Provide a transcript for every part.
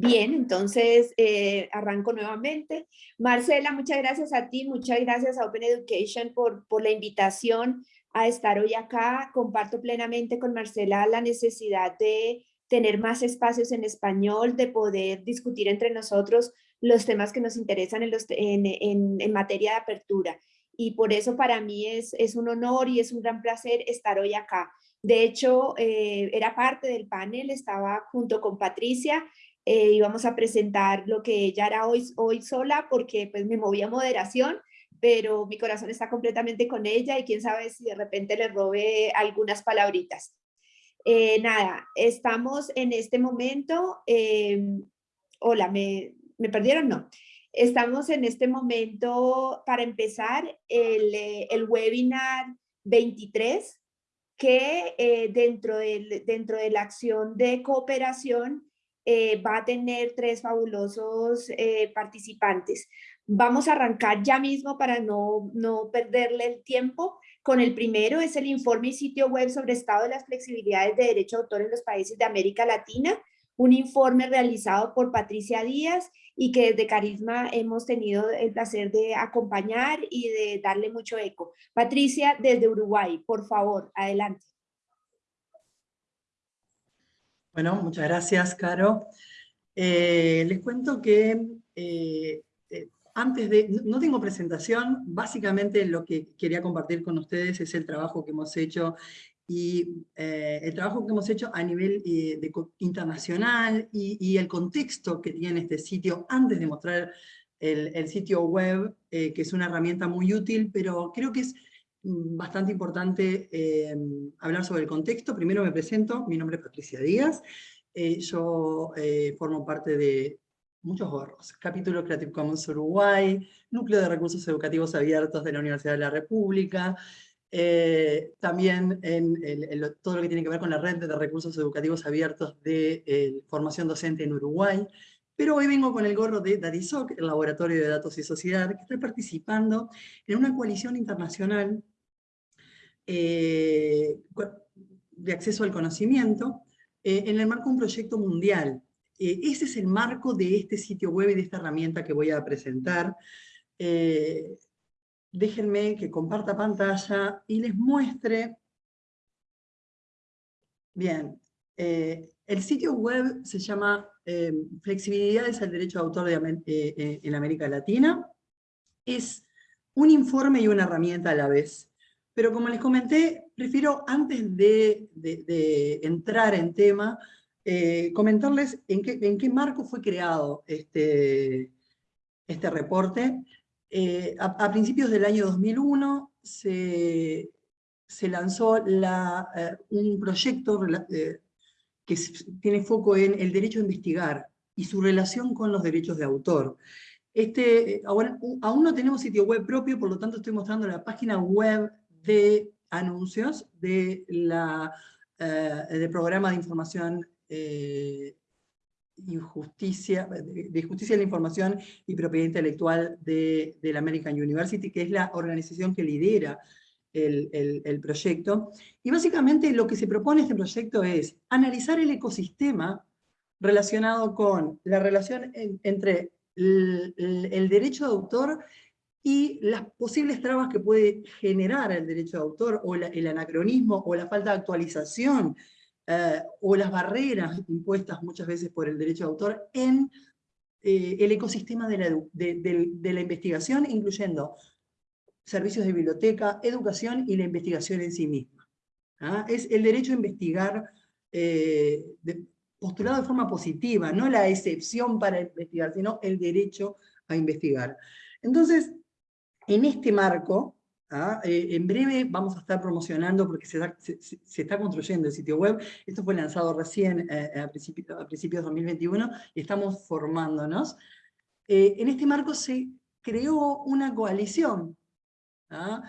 Bien, entonces eh, arranco nuevamente. Marcela, muchas gracias a ti, muchas gracias a Open Education por, por la invitación a estar hoy acá. Comparto plenamente con Marcela la necesidad de tener más espacios en español, de poder discutir entre nosotros los temas que nos interesan en, los, en, en, materia de apertura. Y por eso para mí es, es, un honor y es un gran placer estar hoy acá. De hecho, eh, era parte del panel, estaba junto con Patricia eh, íbamos a presentar lo que ella era hoy, hoy sola porque pues me movía moderación, pero mi corazón está completamente con ella y quién sabe si de repente le robe algunas palabritas. Eh, nada, estamos en este momento, em, hola, ¿me, ¿me perdieron? No. Estamos en este momento para empezar el, eh, el webinar 23 que eh, dentro, del, dentro de la acción de cooperación eh, va a tener tres fabulosos eh, participantes. Vamos a arrancar ya mismo para no, no perderle el tiempo. Con el primero es el informe y sitio web sobre estado de las flexibilidades de derecho de autor en los países de América Latina, un informe realizado por Patricia Díaz y que desde Carisma hemos tenido el placer de acompañar y de darle mucho eco. Patricia, desde Uruguay, por favor, adelante. Bueno, muchas gracias, Caro. Eh, les cuento que eh, eh, antes de... No tengo presentación, básicamente lo que quería compartir con ustedes es el trabajo que hemos hecho y el trabajo que hemos hecho a nivel internacional y, el contexto que tiene este sitio antes de mostrar el, el sitio web, que es una herramienta muy útil, pero creo que es bastante importante eh, hablar sobre el contexto. Primero me presento, mi nombre es Patricia Díaz, eh, yo eh, formo parte de muchos gorros, Capítulo Creative Commons Uruguay, Núcleo de Recursos Educativos Abiertos de la Universidad de la República, también en, todo lo que tiene que ver con la red de recursos educativos abiertos de formación docente en Uruguay, pero hoy vengo con el gorro de DADISOC, el Laboratorio de Datos y Sociedad, que está participando en una coalición internacional eh, de acceso al conocimiento, eh, en el marco de un proyecto mundial. Eh, ese es el marco de este sitio web y de esta herramienta que voy a presentar. déjenme que comparta pantalla y les muestre. Bien, el sitio web se llama Flexibilidades al Derecho de Autor en América Latina. Es un informe y una herramienta a la vez. Pero como les comenté, prefiero antes de, entrar en tema, eh, comentarles en qué, en qué, marco fue creado este, este reporte. Eh, a, principios del año 2001 se, se lanzó la, eh, un proyecto que tiene foco en el derecho a investigar y su relación con los derechos de autor. Este, ahora, aún no tenemos sitio web propio, por lo tanto estoy mostrando la página web de anuncios de la, eh, programa de información eh, injusticia, de, justicia de la información y propiedad intelectual de, la American University, que es la organización que lidera el, proyecto. Y básicamente lo que se propone este proyecto es analizar el ecosistema relacionado con la relación entre el, derecho de autor y las posibles trabas que puede generar el derecho de autor, o el anacronismo, o la falta de actualización, eh, o las barreras impuestas muchas veces por el derecho de autor en eh, el ecosistema de, la, investigación, incluyendo servicios de biblioteca, educación y la investigación en sí misma. ¿ah? Es el derecho a investigar eh, postulado de forma positiva, no la excepción para investigar, sino el derecho a investigar. Entonces, en este marco, ¿ah? eh, en breve vamos a estar promocionando, porque se, está construyendo el sitio web, esto fue lanzado recién eh, a, principios, a, principios, de 2021, y estamos formándonos. Eh, en este marco se creó una coalición, ¿ah?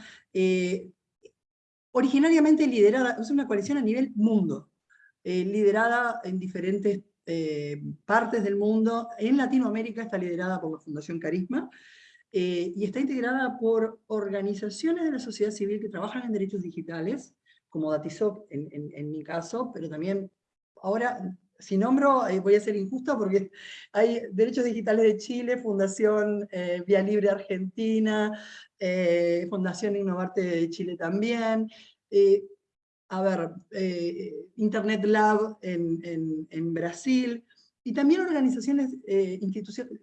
originariamente liderada, es una coalición a nivel mundo, liderada en diferentes partes del mundo, en Latinoamérica está liderada por la Fundación Carisma, eh, y está integrada por organizaciones de la sociedad civil que trabajan en derechos digitales, como Datisoc en, en, mi caso, pero también ahora si nombro, eh, voy a ser injusto porque hay Derechos Digitales de Chile, Fundación eh, Vía Libre Argentina, eh, Fundación Innovarte de Chile también, a ver, Internet Lab en, Brasil, y también organizaciones, instituciones,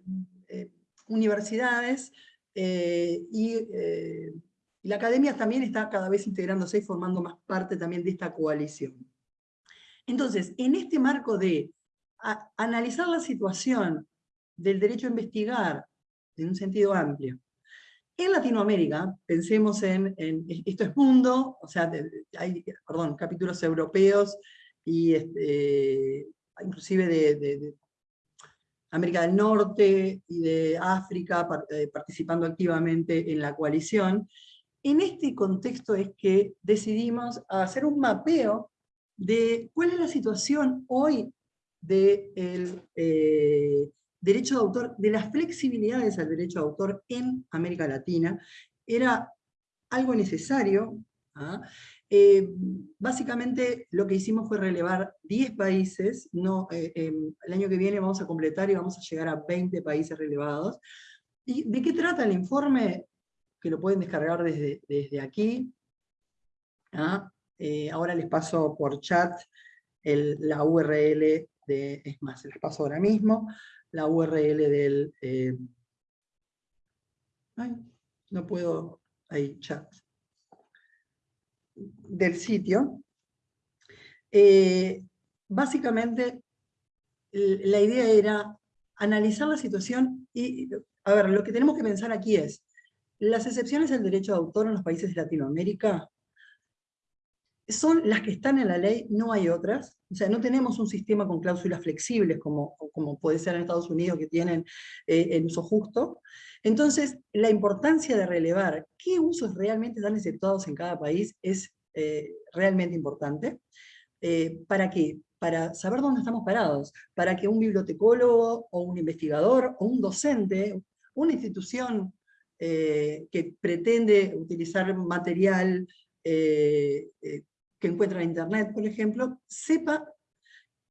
universidades, y, y la academia también está cada vez integrándose y formando más parte también de esta coalición. Entonces, en este marco de analizar la situación del derecho a investigar en un sentido amplio, en Latinoamérica, pensemos en, esto es mundo, o sea, hay, perdón, capítulos europeos y este, inclusive de, América del Norte y de África eh, participando activamente en la coalición. En este contexto es que decidimos hacer un mapeo de cuál es la situación hoy del eh, derecho de autor, de las flexibilidades al derecho de autor en América Latina. Era algo necesario. ¿ah? Eh, básicamente lo que hicimos fue relevar 10 países, no, eh, el año que viene vamos a completar y vamos a llegar a 20 países relevados. ¿Y de qué trata el informe? Que lo pueden descargar desde, desde aquí. ¿ah? Eh, ahora les paso por chat la URL de, es más, les paso ahora mismo, la URL del, eh, ay, no puedo, ahí, chat, del sitio. Eh, básicamente, la idea era analizar la situación y, a ver, lo que tenemos que pensar aquí es, las excepciones del derecho de autor en los países de Latinoamérica son las que están en la ley, no hay otras. O sea, no tenemos un sistema con cláusulas flexibles como, como puede ser en Estados Unidos que tienen eh, el uso justo. Entonces, la importancia de relevar qué usos realmente están aceptados en cada país es eh, realmente importante. Eh, ¿Para qué? Para saber dónde estamos parados, para que un bibliotecólogo o un investigador o un docente, una institución que pretende utilizar material que encuentra en Internet, por ejemplo, sepa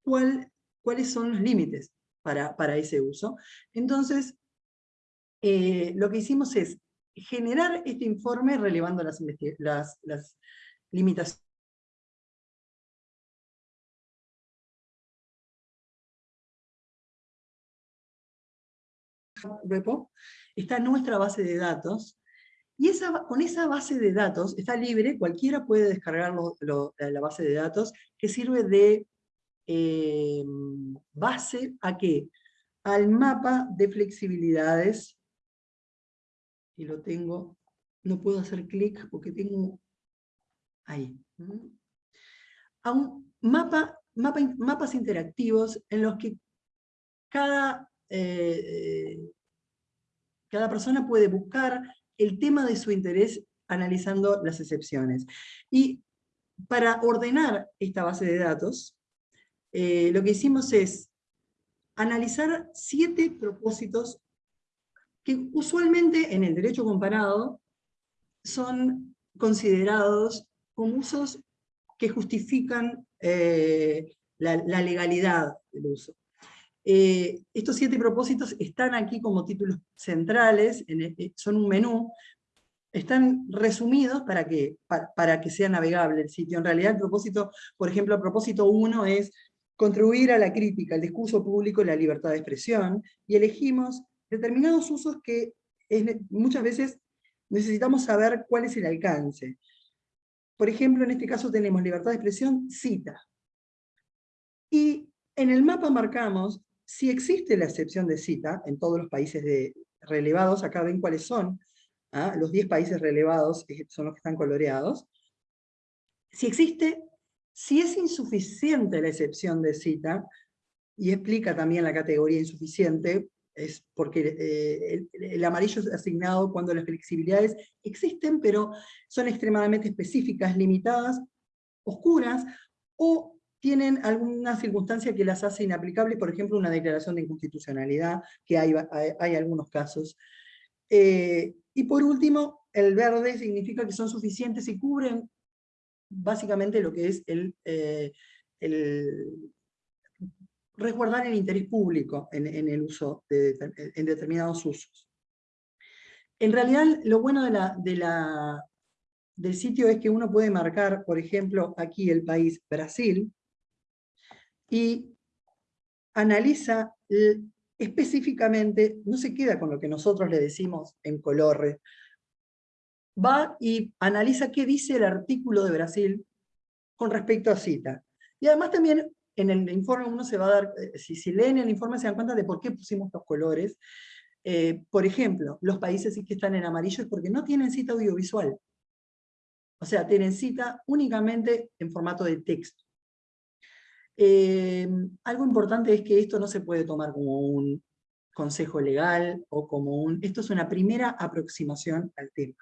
cuál, cuáles son los límites para, para ese uso. Entonces, eh, lo que hicimos es generar este informe relevando las, las, las limitaciones está nuestra base de datos, y esa, con esa base de datos, está libre, cualquiera puede descargar la base de datos, que sirve de eh, base a qué? Al mapa de flexibilidades, y lo tengo, no puedo hacer clic porque tengo, ahí, a un mapa, mapa mapas interactivos en los que cada, eh, cada persona puede buscar el tema de su interés analizando las excepciones. Y para ordenar esta base de datos, eh, lo que hicimos es analizar siete propósitos que usualmente en el derecho comparado son considerados como usos que justifican eh, la, legalidad del uso. Eh, estos siete propósitos están aquí como títulos centrales, eh, son un menú, están resumidos para que, para, que sea navegable el sitio. En realidad el propósito, por ejemplo, el propósito uno es contribuir a la crítica, al discurso público y la libertad de expresión, y elegimos determinados usos que muchas veces necesitamos saber cuál es el alcance. Por ejemplo, en este caso tenemos libertad de expresión, cita. Y en el mapa marcamos si existe la excepción de cita en todos los países de, relevados, acá ven cuáles son, ¿ah? los 10 países relevados eh, son los que están coloreados, si existe, si es insuficiente la excepción de cita, y explica también la categoría insuficiente, es porque eh, el, amarillo es asignado cuando las flexibilidades existen, pero son extremadamente específicas, limitadas, oscuras, o tienen alguna circunstancia que las hace inaplicables, por ejemplo, una declaración de inconstitucionalidad, que hay, hay, algunos casos. Eh, y por último, el verde significa que son suficientes y cubren básicamente lo que es el, eh, resguardar el interés público en, el uso de, en determinados usos. En realidad, lo bueno de la, de la, del sitio es que uno puede marcar, por ejemplo, aquí el país Brasil, y analiza específicamente, no se queda con lo que nosotros le decimos en colores, va y analiza qué dice el artículo de Brasil con respecto a cita. Y además también en el informe uno se va a dar, eh, si, leen el informe se dan cuenta de por qué pusimos los colores. Eh, por ejemplo, los países que están en amarillo es porque no tienen cita audiovisual. O sea, tienen cita únicamente en formato de texto. Eh, algo importante es que esto no se puede tomar como un consejo legal o como un... Esto es una primera aproximación al tema.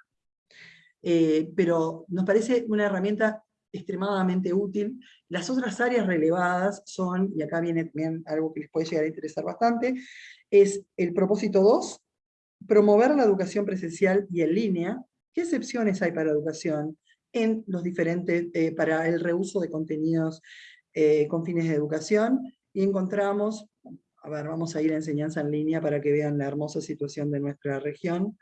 pero nos parece una herramienta extremadamente útil. Las otras áreas relevadas son, y acá viene también algo que les puede llegar a interesar bastante, es el propósito 2, promover la educación presencial y en línea. ¿Qué excepciones hay para educación en los diferentes, eh, para el reuso de contenidos eh, con fines de educación? Y encontramos, a ver, vamos a ir a enseñanza en línea para que vean la hermosa situación de nuestra región.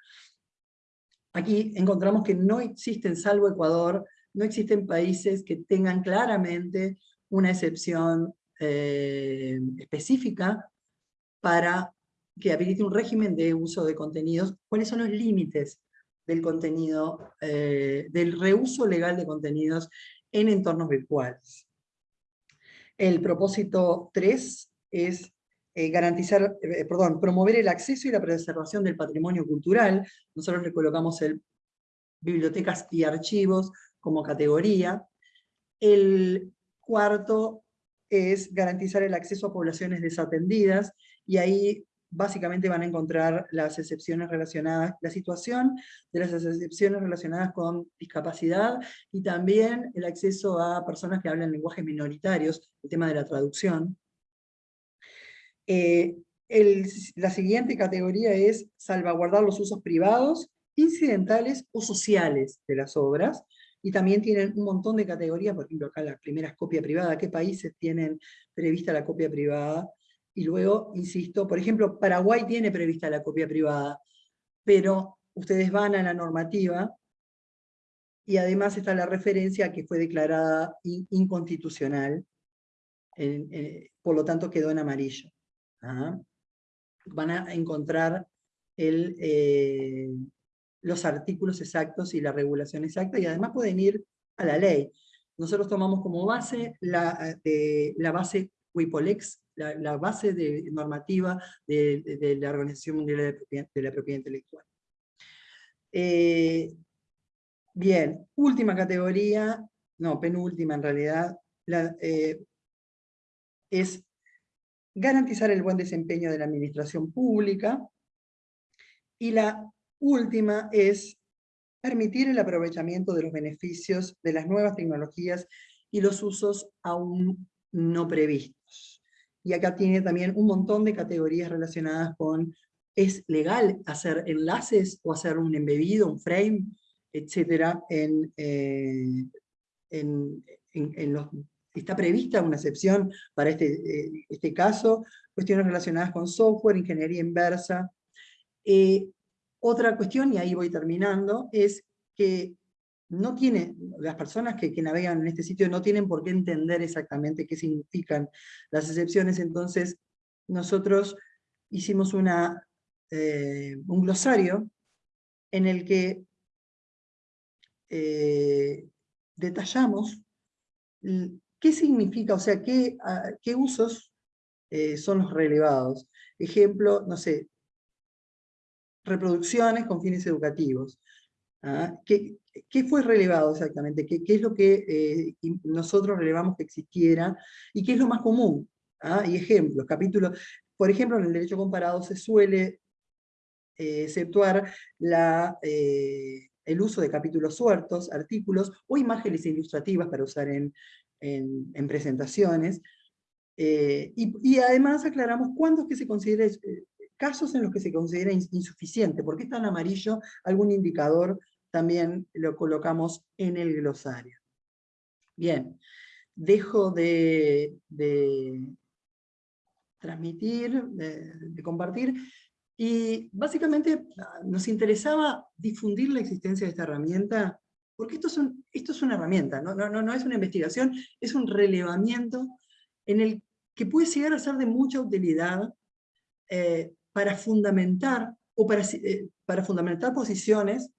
Aquí encontramos que no existen, salvo Ecuador, no existen países que tengan claramente una excepción eh, específica para que habilite un régimen de uso de contenidos. ¿Cuáles son los límites del contenido, eh, del reuso legal de contenidos en entornos virtuales? El propósito 3 es eh, garantizar, perdón, promover el acceso y la preservación del patrimonio cultural. Nosotros le colocamos el bibliotecas y archivos, como categoría. El cuarto es garantizar el acceso a poblaciones desatendidas, y ahí básicamente van a encontrar las excepciones relacionadas, la situación de las excepciones relacionadas con discapacidad, y también el acceso a personas que hablan lenguajes minoritarios, el tema de la traducción. Eh, la siguiente categoría es salvaguardar los usos privados, incidentales o sociales de las obras, y también tienen un montón de categorías, por ejemplo acá la primera es copia privada, qué países tienen prevista la copia privada, y luego, insisto, por ejemplo, Paraguay tiene prevista la copia privada, pero ustedes van a la normativa, y además está la referencia que fue declarada inconstitucional, por lo tanto quedó en amarillo. ¿ah? Van a encontrar el, eh, los artículos exactos y la regulación exacta, y además pueden ir a la ley. Nosotros tomamos como base la, eh, la base WIPOLEX, la, base de, normativa de, la Organización Mundial de, la Propiedad Intelectual. Eh, bien, última categoría, no, penúltima en realidad, eh, es garantizar el buen desempeño de la administración pública, y la última es permitir el aprovechamiento de los beneficios de las nuevas tecnologías y los usos aún no previstos. Y acá tiene también un montón de categorías relacionadas con ¿es legal hacer enlaces o hacer un embebido, un frame, etcétera? En, eh, en, está prevista una excepción para este, eh, este caso, cuestiones relacionadas con software, ingeniería inversa, eh, otra cuestión, y ahí voy terminando, es que no tiene, las personas que, navegan en este sitio no tienen por qué entender exactamente qué significan las excepciones, entonces nosotros hicimos una, eh, un glosario en el que eh, detallamos qué significa, o sea, qué, qué usos eh, son los relevados. Ejemplo, no sé, reproducciones con fines educativos. ¿Ah? ¿Qué, fue relevado exactamente? ¿Qué, es lo que eh, nosotros relevamos que existiera? ¿Y qué es lo más común? ¿Ah? Y ejemplos, capítulos. Por ejemplo, en el derecho comparado se suele eh, exceptuar la, eh, el uso de capítulos sueltos, artículos o imágenes ilustrativas para usar en, en, presentaciones. y, y, además aclaramos cuándo es que se considera casos en los que se considera insuficiente. ¿Por qué está en amarillo? Algún indicador también lo colocamos en el glosario. Bien, dejo de, transmitir, de, compartir, y básicamente ah, nos interesaba difundir la existencia de esta herramienta, porque esto es, esto es una herramienta, ¿no? No, no, no es una investigación, es un relevamiento en el que puede llegar a ser de mucha utilidad eh, para fundamentar, o para, eh, para fundamentar posiciones.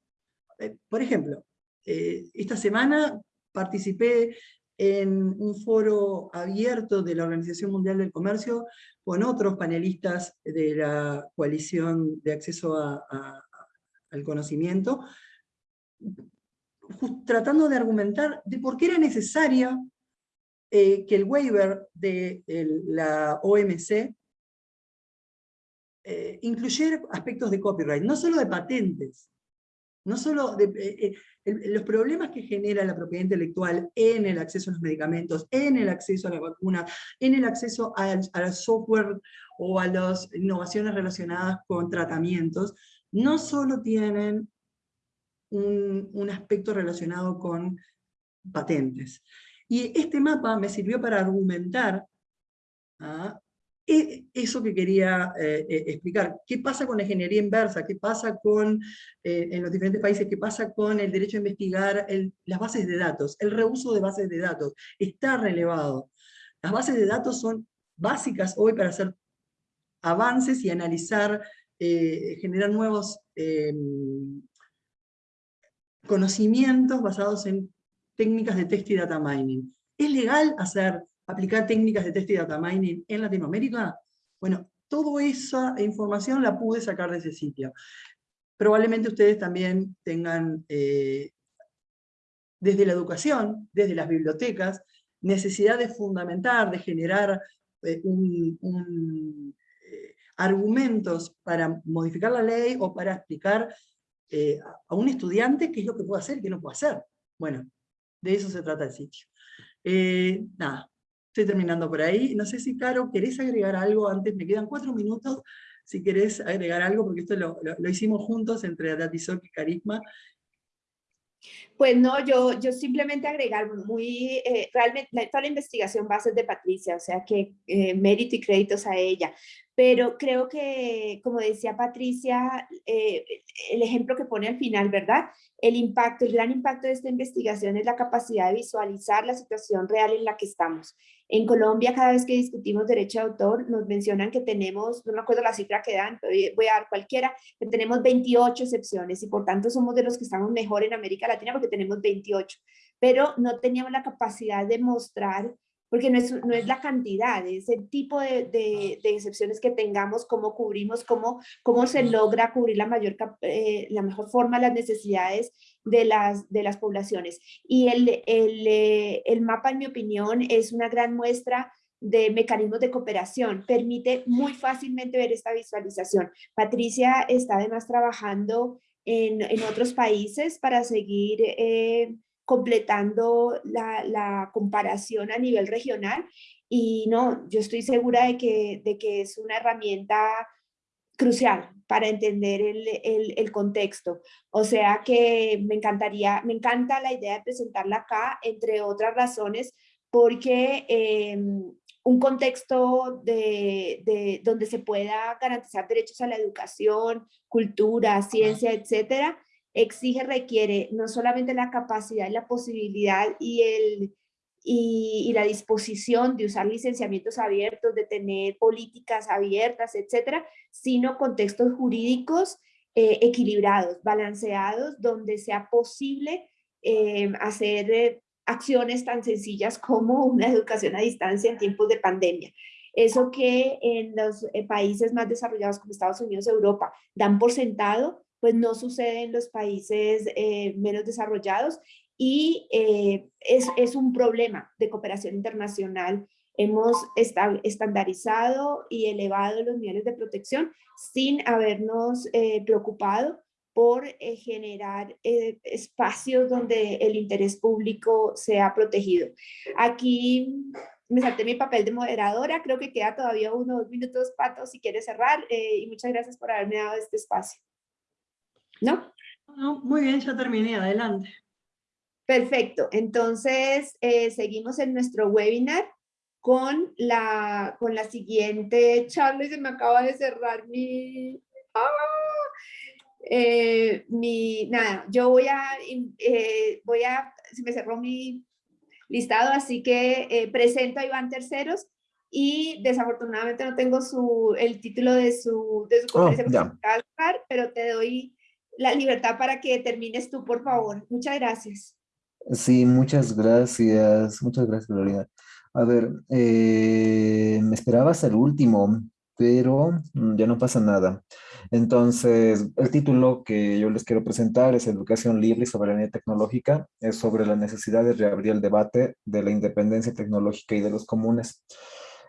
Eh, por ejemplo, esta semana participé en un foro abierto de la Organización Mundial del Comercio con otros panelistas de la coalición de acceso al conocimiento, tratando de argumentar de por qué era necesaria eh, que el waiver de la OMC eh, incluyera aspectos de copyright, no solo de patentes, no solo de, eh, los problemas que genera la propiedad intelectual en el acceso a los medicamentos, en el acceso a la vacuna, en el acceso al, software o a las innovaciones relacionadas con tratamientos, no solo tienen un, aspecto relacionado con patentes. Y este mapa me sirvió para argumentar ¿ah? E, eso que quería eh, eh, explicar. ¿Qué pasa con la ingeniería inversa? ¿Qué pasa con, eh, en los diferentes países? ¿Qué pasa con el derecho a investigar las bases de datos? El reuso de bases de datos está relevado. Las bases de datos son básicas hoy para hacer avances y analizar, generar nuevos conocimientos basados en técnicas de text y data mining. ¿Es legal hacer aplicar técnicas de test y data mining en Latinoamérica, bueno, toda esa información la pude sacar de ese sitio. Probablemente ustedes también tengan, eh, desde la educación, desde las bibliotecas, necesidad de fundamentar, de generar eh, eh, argumentos para modificar la ley o para explicar a un estudiante qué es lo que puede hacer y qué no puede hacer. Bueno, de eso se trata el sitio. nada, Estoy terminando por ahí. No sé si, Caro, ¿querés agregar algo antes? Me quedan cuatro minutos. Si querés agregar algo, porque esto lo, hicimos juntos entre Datisoc y Carisma. Pues no, yo, yo simplemente agregar muy, eh, realmente toda la investigación a ser de Patricia, o sea que eh, mérito y créditos a ella. Pero creo que, como decía Patricia, eh, el ejemplo que pone al final, ¿verdad? El impacto, el gran impacto de esta investigación es la capacidad de visualizar la situación real en la que estamos. En Colombia, cada vez que discutimos derecho de autor, nos mencionan que tenemos, no me acuerdo la cifra que dan, pero voy a dar cualquiera, que tenemos 28 excepciones y por tanto somos de los que estamos mejor en América Latina porque tenemos 28. Pero no teníamos la capacidad de mostrar porque no es, no es la cantidad, es el tipo de, de, excepciones que tengamos, cómo cubrimos, cómo, cómo se logra cubrir la, mayor, eh, la mejor forma las necesidades de las, de las poblaciones. Y el, el, eh, el mapa, en mi opinión, es una gran muestra de mecanismos de cooperación, permite muy fácilmente ver esta visualización. Patricia está además trabajando en, en otros países para seguir eh, completando la, comparación a nivel regional y no, yo estoy segura de que, de que es una herramienta crucial para entender el, contexto. O sea que me encantaría, me encanta la idea de presentarla acá, entre otras razones, porque em, un contexto de, donde se pueda garantizar derechos a la educación, cultura, ciencia, etcétera, exige, requiere no solamente la capacidad y la posibilidad y, el, y, la disposición de usar licenciamientos abiertos, de tener políticas abiertas, etcétera, sino contextos jurídicos eh, equilibrados, balanceados, donde sea posible eh, hacer eh, acciones tan sencillas como una educación a distancia en tiempos de pandemia. Eso que en los países más desarrollados como Estados Unidos, Europa, dan por sentado, pues no sucede en los países menos desarrollados y eh, es, es, un problema de cooperación internacional. Hemos estandarizado y elevado los niveles de protección sin habernos eh, preocupado por generar espacios donde el interés público sea protegido. Aquí me salté mi papel de moderadora, creo que queda todavía unos minutos, Pato, si quieres cerrar, y muchas gracias por haberme dado este espacio. ¿no? muy bien, ya terminé, adelante. Perfecto, entonces eh, seguimos en nuestro webinar. con la, con la siguiente charla y se me acaba de cerrar mi... ¡ah! Eh, mi, nada, yo voy a, eh, voy a, se me cerró mi listado, así que presento a Iván Terceros y desafortunadamente no tengo su, el título de su, de su Oh, conferencia, pero te doy la libertad para que termines tú, por favor. Muchas gracias. Sí, muchas gracias, muchas gracias, Lorena. A ver, eh, me esperaba hasta el último, pero mm, ya no pasa nada. Entonces, el título que yo les quiero presentar es Educación Libre y Soberanía Tecnológica. Es sobre la necesidad de reabrir el debate de la independencia tecnológica y de los comunes.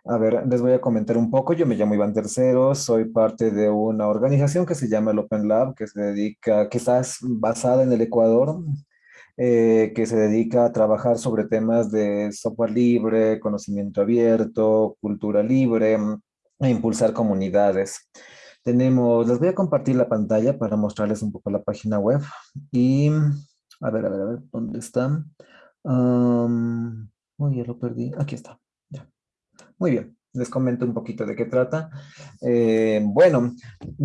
A ver, les voy a comentar un poco. Yo me llamo Iván Tercero, soy parte de una organización que se llama el Open Lab, que se dedica, que está basada en el Ecuador, eh, que se dedica a trabajar sobre temas de software libre, conocimiento abierto, cultura libre, e impulsar comunidades. Tenemos, les voy a compartir la pantalla para mostrarles un poco la página web. Y, a ver, a ver, a ver, ¿dónde están? Um, uy, ya lo perdí. Aquí está. Ya. Muy bien, les comento un poquito de qué trata. Eh, bueno,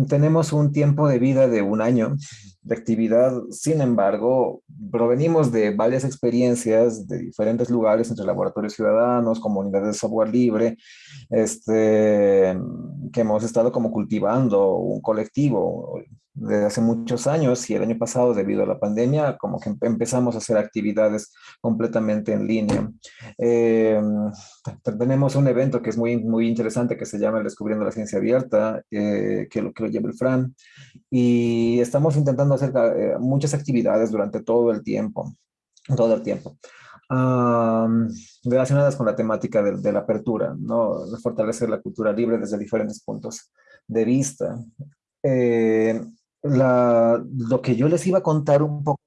tenemos un tiempo de vida de un año de actividad, sin embargo, provenimos de varias experiencias de diferentes lugares, entre laboratorios ciudadanos, comunidades de software libre, este, que hemos estado como cultivando un colectivo desde hace muchos años y el año pasado debido a la pandemia como que empezamos a hacer actividades completamente en línea. Eh, tenemos un evento que es muy, muy interesante que se llama Descubriendo la Ciencia Abierta, eh, que, lo, que lo lleva el Fran, y estamos intentando hacer eh, muchas actividades durante todo el tiempo, todo el tiempo. Um, relacionadas con la temática de, de, la apertura, ¿no? Fortalecer la cultura libre desde diferentes puntos de vista. Eh, la, lo que yo les iba a contar un poco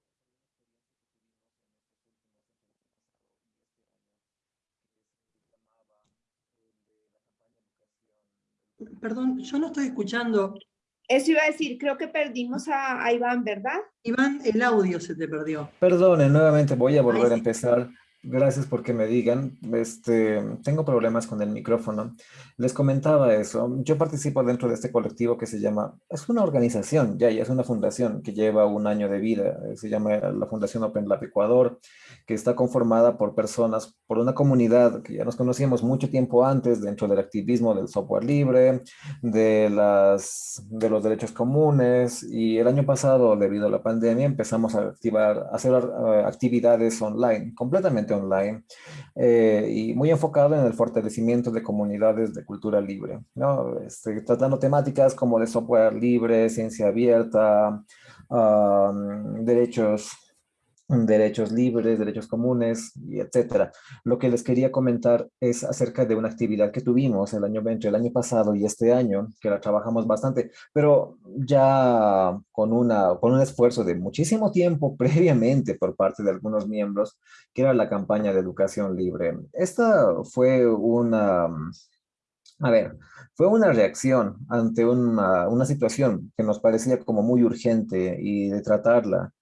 Perdón, yo no estoy escuchando. Eso iba a decir, creo que perdimos a, a Iván, ¿verdad? Iván, el audio se te perdió. Perdone, nuevamente voy a volver Ay, a empezar. Gracias por que me digan. Este, tengo problemas con el micrófono. Les comentaba eso. Yo participo dentro de este colectivo que se llama, es una organización, ya, ya es una fundación que lleva un año de vida. Se llama la Fundación Open Lab Ecuador, que está conformada por personas, por una comunidad que ya nos conocíamos mucho tiempo antes dentro del activismo del software libre, de, las, de los derechos comunes. Y el año pasado, debido a la pandemia, empezamos a activar, a hacer uh, actividades online, completamente online eh, y muy enfocado en el fortalecimiento de comunidades de cultura libre, ¿no? Este, tratando temáticas como de software libre, ciencia abierta, derechos derechos libres, derechos comunes, y etcétera. Lo que les quería comentar es acerca de una actividad que tuvimos el año entre el año pasado y este año, que la trabajamos bastante, pero ya con, una, con un esfuerzo de muchísimo tiempo previamente por parte de algunos miembros, que era la campaña de educación libre. Esta fue una... A ver, fue una reacción ante una, una situación que nos parecía como muy urgente y de tratarla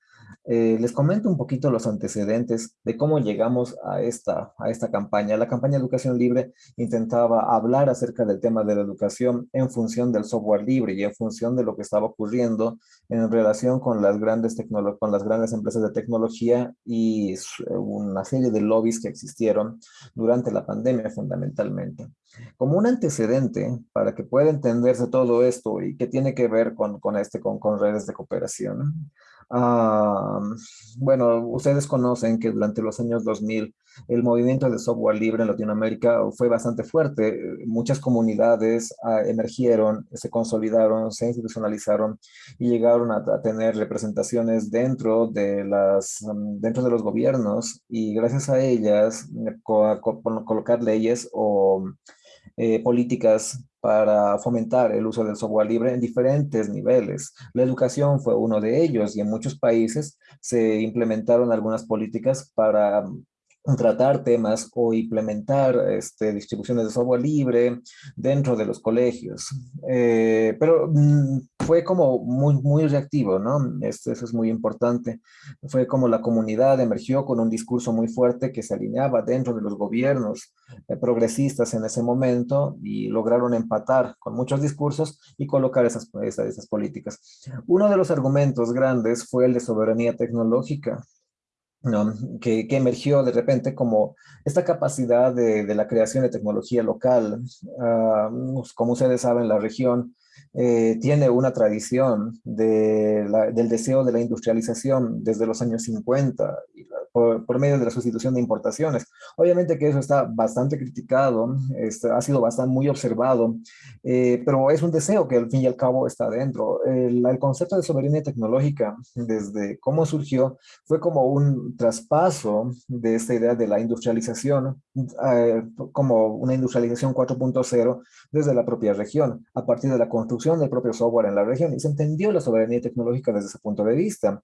eh, les comento un poquito los antecedentes de cómo llegamos a esta, a esta campaña. La campaña Educación Libre intentaba hablar acerca del tema de la educación en función del software libre y en función de lo que estaba ocurriendo en relación con las grandes, con las grandes empresas de tecnología y una serie de lobbies que existieron durante la pandemia fundamentalmente. Como un antecedente para que pueda entenderse todo esto y que tiene que ver con, con, este, con, con redes de cooperación. Uh, bueno, ustedes conocen que durante los años 2000 el movimiento de software libre en Latinoamérica fue bastante fuerte. Muchas comunidades uh, emergieron, se consolidaron, se institucionalizaron y llegaron a, tener representaciones dentro de, las, um, dentro de los gobiernos y gracias a ellas co co colocar leyes o eh, políticas para fomentar el uso del software libre en diferentes niveles. La educación fue uno de ellos y en muchos países se implementaron algunas políticas para tratar temas o implementar este, distribuciones de software libre dentro de los colegios. Eh, pero mm, fue como muy, muy reactivo, ¿no? Esto, eso es muy importante. Fue como la comunidad emergió con un discurso muy fuerte que se alineaba dentro de los gobiernos eh, progresistas en ese momento y lograron empatar con muchos discursos y colocar esas, esas, esas políticas. Uno de los argumentos grandes fue el de soberanía tecnológica. ¿No? que, que, emergió de repente como esta capacidad de, de la creación de tecnología local. Uh, como ustedes saben, la región eh, tiene una tradición del deseo de la industrialización desde los años 50 y la, por, por, medio de la sustitución de importaciones. Obviamente que eso está bastante criticado, este, ha sido bastante muy observado, eh, pero es un deseo que al fin y al cabo está dentro. El, el, concepto de soberanía tecnológica, desde cómo surgió, fue como un traspaso de esta idea de la industrialización, eh, como una industrialización 4.0 desde la propia región, a partir de la construcción del propio software en la región, y se entendió la soberanía tecnológica desde ese punto de vista.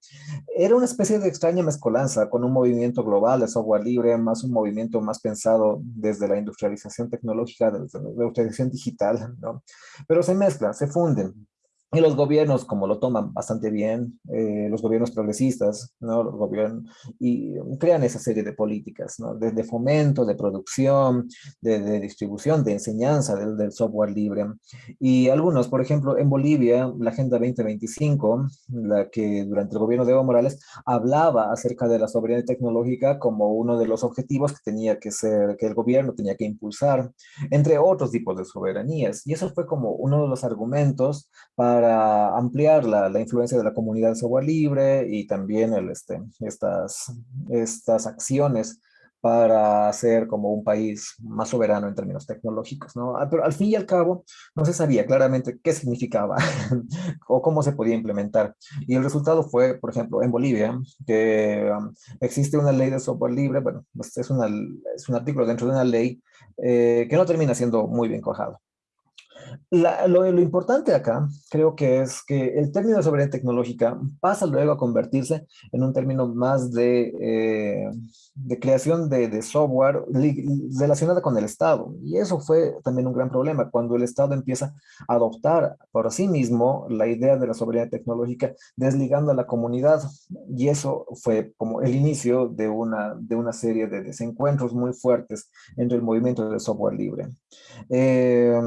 Era una especie de extraña mezcolanza con un movimiento global de software libre, más un movimiento más pensado desde la industrialización tecnológica, desde la industrialización digital, ¿no? Pero se mezclan, se funden. Y los gobiernos, como lo toman bastante bien, eh, los gobiernos progresistas, ¿no? Los gobiernos, y crean esa serie de políticas, ¿no? De, de fomento, de producción, de, de distribución, de enseñanza del, del, software libre. Y algunos, por ejemplo, en Bolivia, la Agenda 2025, la que durante el gobierno de Evo Morales hablaba acerca de la soberanía tecnológica como uno de los objetivos que tenía que ser, que el gobierno tenía que impulsar, entre otros tipos de soberanías. Y eso fue como uno de los argumentos para para ampliar la, la, influencia de la comunidad de software libre y también el, este, estas, estas acciones para ser como un país más soberano en términos tecnológicos, ¿no? Ah, pero al fin y al cabo no se sabía claramente qué significaba o cómo se podía implementar. Y el resultado fue, por ejemplo, en Bolivia, que um, existe una ley de software libre, bueno, pues es, una, es un artículo dentro de una ley eh, que no termina siendo muy bien cojado. Lo, importante acá creo que es que el término de soberanía tecnológica pasa luego a convertirse en un término más de, eh, creación de, software relacionada con el Estado. Y eso fue también un gran problema cuando el Estado empieza a adoptar por sí mismo la idea de la soberanía tecnológica desligando a la comunidad. Y eso fue como el inicio de una, de una serie de desencuentros muy fuertes entre el movimiento del software libre. Eh,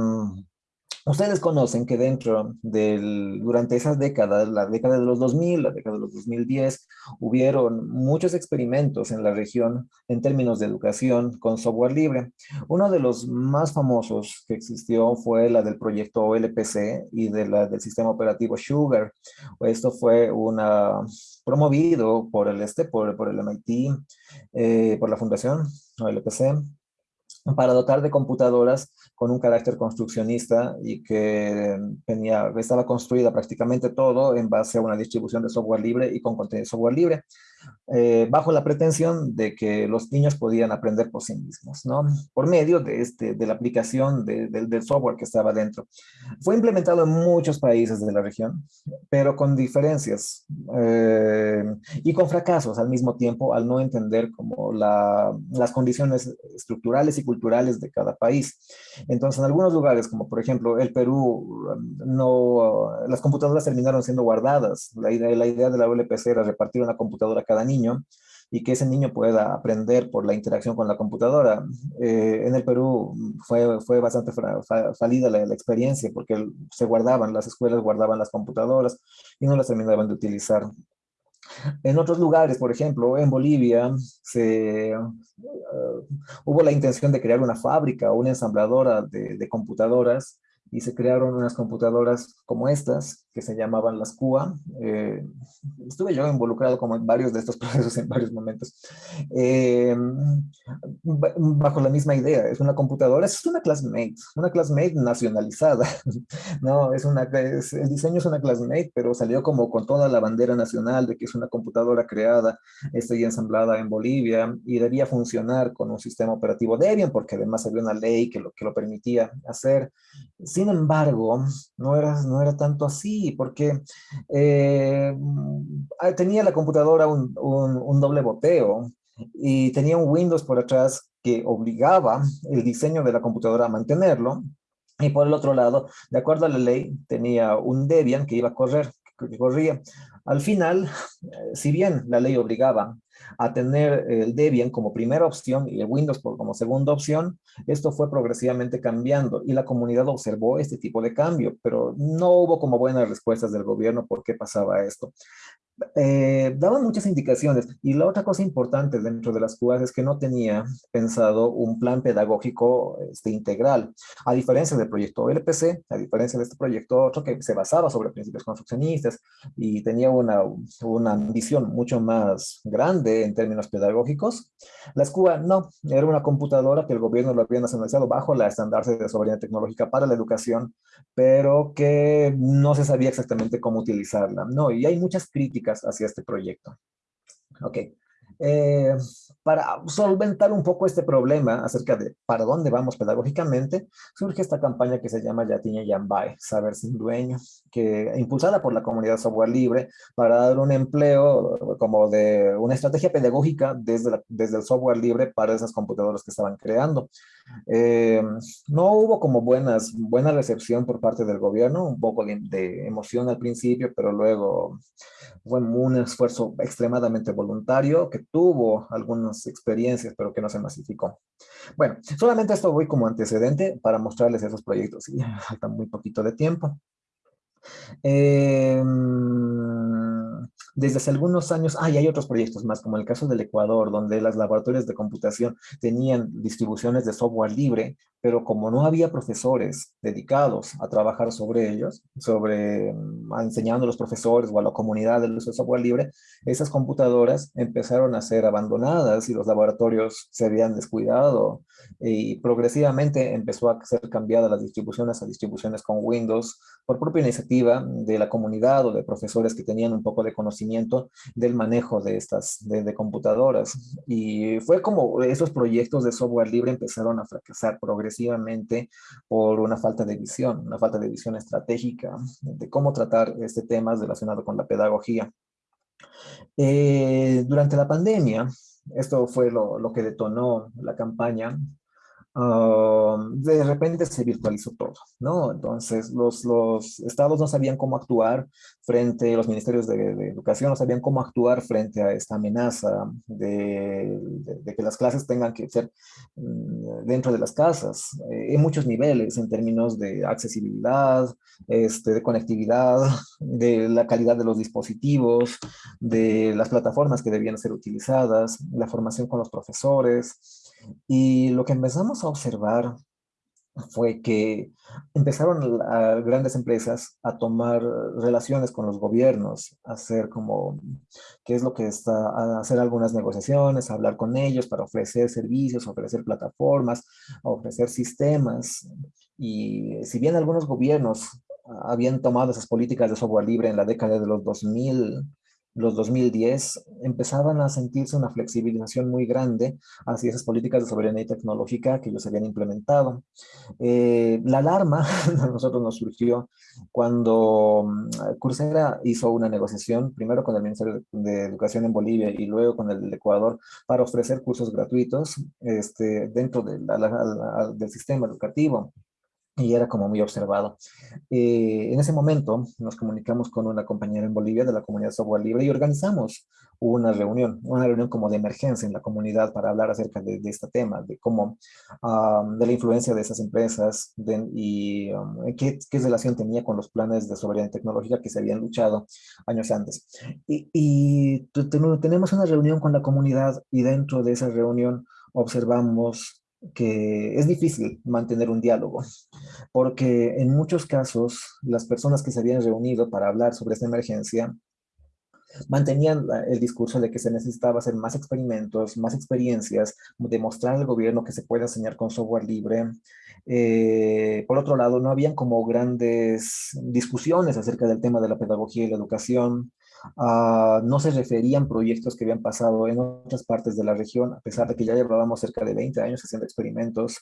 Ustedes conocen que dentro del, durante esas décadas, la década de los 2000, la década de los 2010, hubieron muchos experimentos en la región en términos de educación con software libre. Uno de los más famosos que existió fue la del proyecto OLPC y de la del sistema operativo Sugar. Esto fue una promovido por el este, por, por el MIT, eh, por la fundación OLPC, para dotar de computadoras con un carácter construccionista y que tenía, estaba construida prácticamente todo en base a una distribución de software libre y con contenido de software libre eh, bajo la pretensión de que los niños podían aprender por sí mismos, ¿no? Por medio de, este, de la aplicación de, de, del software que estaba dentro. Fue implementado en muchos países de la región, pero con diferencias eh, y con fracasos al mismo tiempo al no entender como la, las condiciones estructurales y culturales de cada país. Entonces, en algunos lugares, como por ejemplo el Perú, no, las computadoras terminaron siendo guardadas. La idea, de la ULPC era repartir una computadora cada niño y que ese niño pueda aprender por la interacción con la computadora. Eh, en el Perú fue, fue bastante falida la, experiencia porque se guardaban, las escuelas guardaban las computadoras y no las terminaban de utilizar. En otros lugares, por ejemplo, en Bolivia, se, uh, hubo la intención de crear una fábrica, una ensambladora de computadoras y se crearon unas computadoras como estas, que se llamaban las CUA. Eh, estuve yo involucrado como en varios de estos procesos en varios momentos. Eh, bajo la misma idea, es una computadora, es una classmate, una classmate nacionalizada. no, es una, es, el diseño es una classmate, pero salió como con toda la bandera nacional de que es una computadora creada esta y ensamblada en Bolivia y debía funcionar con un sistema operativo Debian, porque además había una ley que lo, que lo permitía hacer. Sin embargo, no era, no era tanto así, porque eh, tenía la computadora un, un, un doble boteo. y tenía un Windows por atrás que obligaba el diseño de la computadora a mantenerlo, y por el otro lado, de acuerdo a la ley, tenía un Debian que iba a correr, que corría. Al final, eh, si bien la ley obligaba a tener el Debian como primera opción y el Windows como segunda opción, esto fue progresivamente cambiando y la comunidad observó este tipo de cambio, pero no hubo como buenas respuestas del gobierno por qué pasaba esto eh, daban muchas indicaciones. Y la otra cosa importante dentro de las cubas es que no tenía pensado un plan pedagógico este, integral. A diferencia del proyecto LPC, a diferencia de este proyecto otro que se basaba sobre principios construccionistas y tenía una, una ambición mucho más grande en términos pedagógicos, la escuela no, era una computadora que el gobierno lo había nacionalizado bajo la estandarte de soberanía tecnológica para la educación, pero que no se sabía exactamente cómo utilizarla. No, y hay muchas críticas hacia este proyecto. Ok. Eh, para solventar un poco este problema acerca de para dónde vamos pedagógicamente, surge esta campaña que se llama Yatiña Yambay, Saber Sin Dueño, que impulsada por la comunidad software libre para dar un empleo como de una estrategia pedagógica desde, desde el software libre para esas computadoras que estaban creando. Eh, no hubo como buenas, buena recepción por parte del gobierno, un poco de, emoción al principio, pero luego fue un esfuerzo extremadamente voluntario que tuvo algunas experiencias, pero que no se masificó. Bueno, solamente esto voy como antecedente para mostrarles esos proyectos. Y falta muy poquito de tiempo. Eh, desde hace algunos años, ah, hay otros proyectos más, como el caso del Ecuador, donde las laboratorios de computación tenían distribuciones de software libre, pero como no había profesores dedicados a trabajar sobre ellos, sobre mm, enseñando a los profesores o a la comunidad del uso de software libre, esas computadoras empezaron a ser abandonadas y los laboratorios se habían descuidado y progresivamente empezó a ser cambiada las distribuciones a distribuciones con Windows por propia iniciativa de la comunidad o de profesores que tenían un poco de conocimiento del manejo de estas de, computadoras. Y fue como esos proyectos de software libre empezaron a fracasar progresivamente por una falta de visión, una falta de visión estratégica de cómo tratar este tema relacionado con la pedagogía. Eh, durante la pandemia, esto fue lo, que detonó la campaña, Um, de repente se virtualizó todo, ¿no? Entonces los, los estados no sabían cómo actuar frente, los ministerios de, educación no sabían cómo actuar frente a esta amenaza de, de, que las clases tengan que ser mm, dentro de las casas, eh, en muchos niveles, en términos de accesibilidad, este, de conectividad, de la calidad de los dispositivos, de las plataformas que debían ser utilizadas, la formación con los profesores, y lo que empezamos a observar fue que empezaron grandes empresas a tomar relaciones con los gobiernos, a hacer como, qué es lo que está, a hacer algunas negociaciones, a hablar con ellos para ofrecer servicios, ofrecer plataformas, ofrecer sistemas. Y si bien algunos gobiernos habían tomado esas políticas de software libre en la década de los 2000, los 2010 empezaban a sentirse una flexibilización muy grande hacia esas políticas de soberanía tecnológica que ellos habían implementado. Eh, la alarma a nosotros nos surgió cuando mm, Coursera hizo una negociación, primero con el Ministerio de Educación en Bolivia y luego con el Ecuador, para ofrecer cursos gratuitos este, dentro del sistema educativo y era como muy observado. Eh, en ese momento nos comunicamos con una compañera en Bolivia de la comunidad software libre y organizamos una reunión, una reunión como de emergencia en la comunidad para hablar acerca de, este tema, de cómo, de la influencia de esas empresas y qué, qué, relación tenía con los planes de soberanía tecnológica que se habían luchado años antes. Y, y tenemos una reunión con la comunidad y dentro de esa reunión observamos que es difícil mantener un diálogo, porque en muchos casos las personas que se habían reunido para hablar sobre esta emergencia mantenían el discurso de que se necesitaba hacer más experimentos, más experiencias, demostrar al gobierno que se puede enseñar con software libre. Eh, por otro lado, no habían como grandes discusiones acerca del tema de la pedagogía y la educación. No se referían proyectos que habían pasado en otras partes de la región, a pesar de que ya llevábamos cerca de 20 años haciendo experimentos,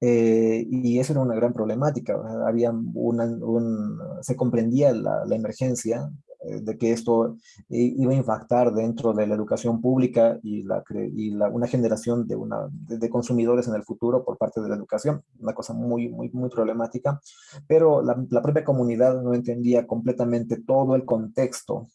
eh, y eso era una gran problemática. Había una, un, se comprendía la, la, emergencia, eh, de que esto iba a impactar dentro de la educación pública y, la, y una generación de, una, de, consumidores en el futuro por parte de la educación, una cosa muy, muy, muy problemática, pero la, la propia comunidad no entendía completamente todo el contexto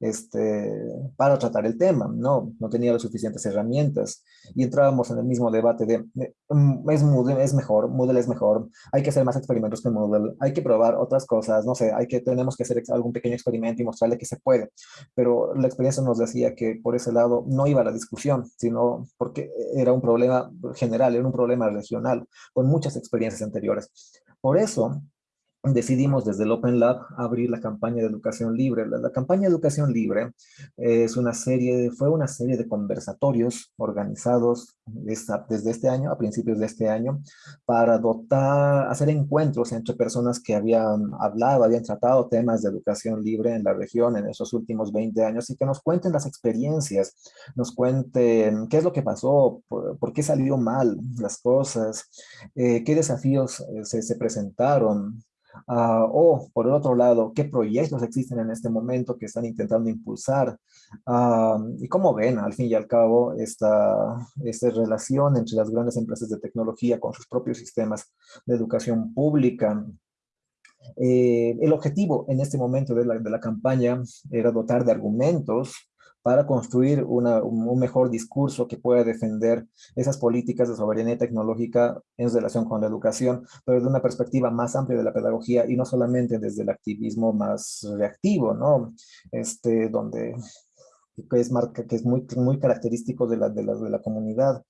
este, para tratar el tema, ¿no? No tenía las suficientes herramientas y entrábamos en el mismo debate de, mm, es mejor, Moodle es mejor, hay que hacer más experimentos que Moodle, hay que probar otras cosas, no sé, hay que, tenemos que hacer algún pequeño experimento y mostrarle que se puede, pero la experiencia nos decía que por ese lado no iba la discusión, sino porque era un problema general, era un problema regional, con muchas experiencias anteriores. Por eso, decidimos desde el Open Lab abrir la campaña de educación libre. La, campaña de educación libre es una serie, fue una serie de conversatorios organizados desde este año, a principios de este año, para dotar, hacer encuentros entre personas que habían hablado, habían tratado temas de educación libre en la región en esos últimos 20 años y que nos cuenten las experiencias, nos cuenten qué es lo que pasó, por, qué salió mal las cosas, eh, qué desafíos eh, se presentaron, Ah, o, por el otro lado, qué proyectos existen en este momento que están intentando impulsar ah, y cómo ven, al fin y al cabo, esta, esta relación entre las grandes empresas de tecnología con sus propios sistemas de educación pública. Eh, el objetivo en este momento de la, de la campaña era dotar de argumentos para construir un mejor discurso que pueda defender esas políticas de soberanía tecnológica en relación con la educación, pero desde una perspectiva más amplia de la pedagogía y no solamente desde el activismo más reactivo, ¿no? Este, donde que es, marca, que es muy, muy característico de la, de la, de la comunidad.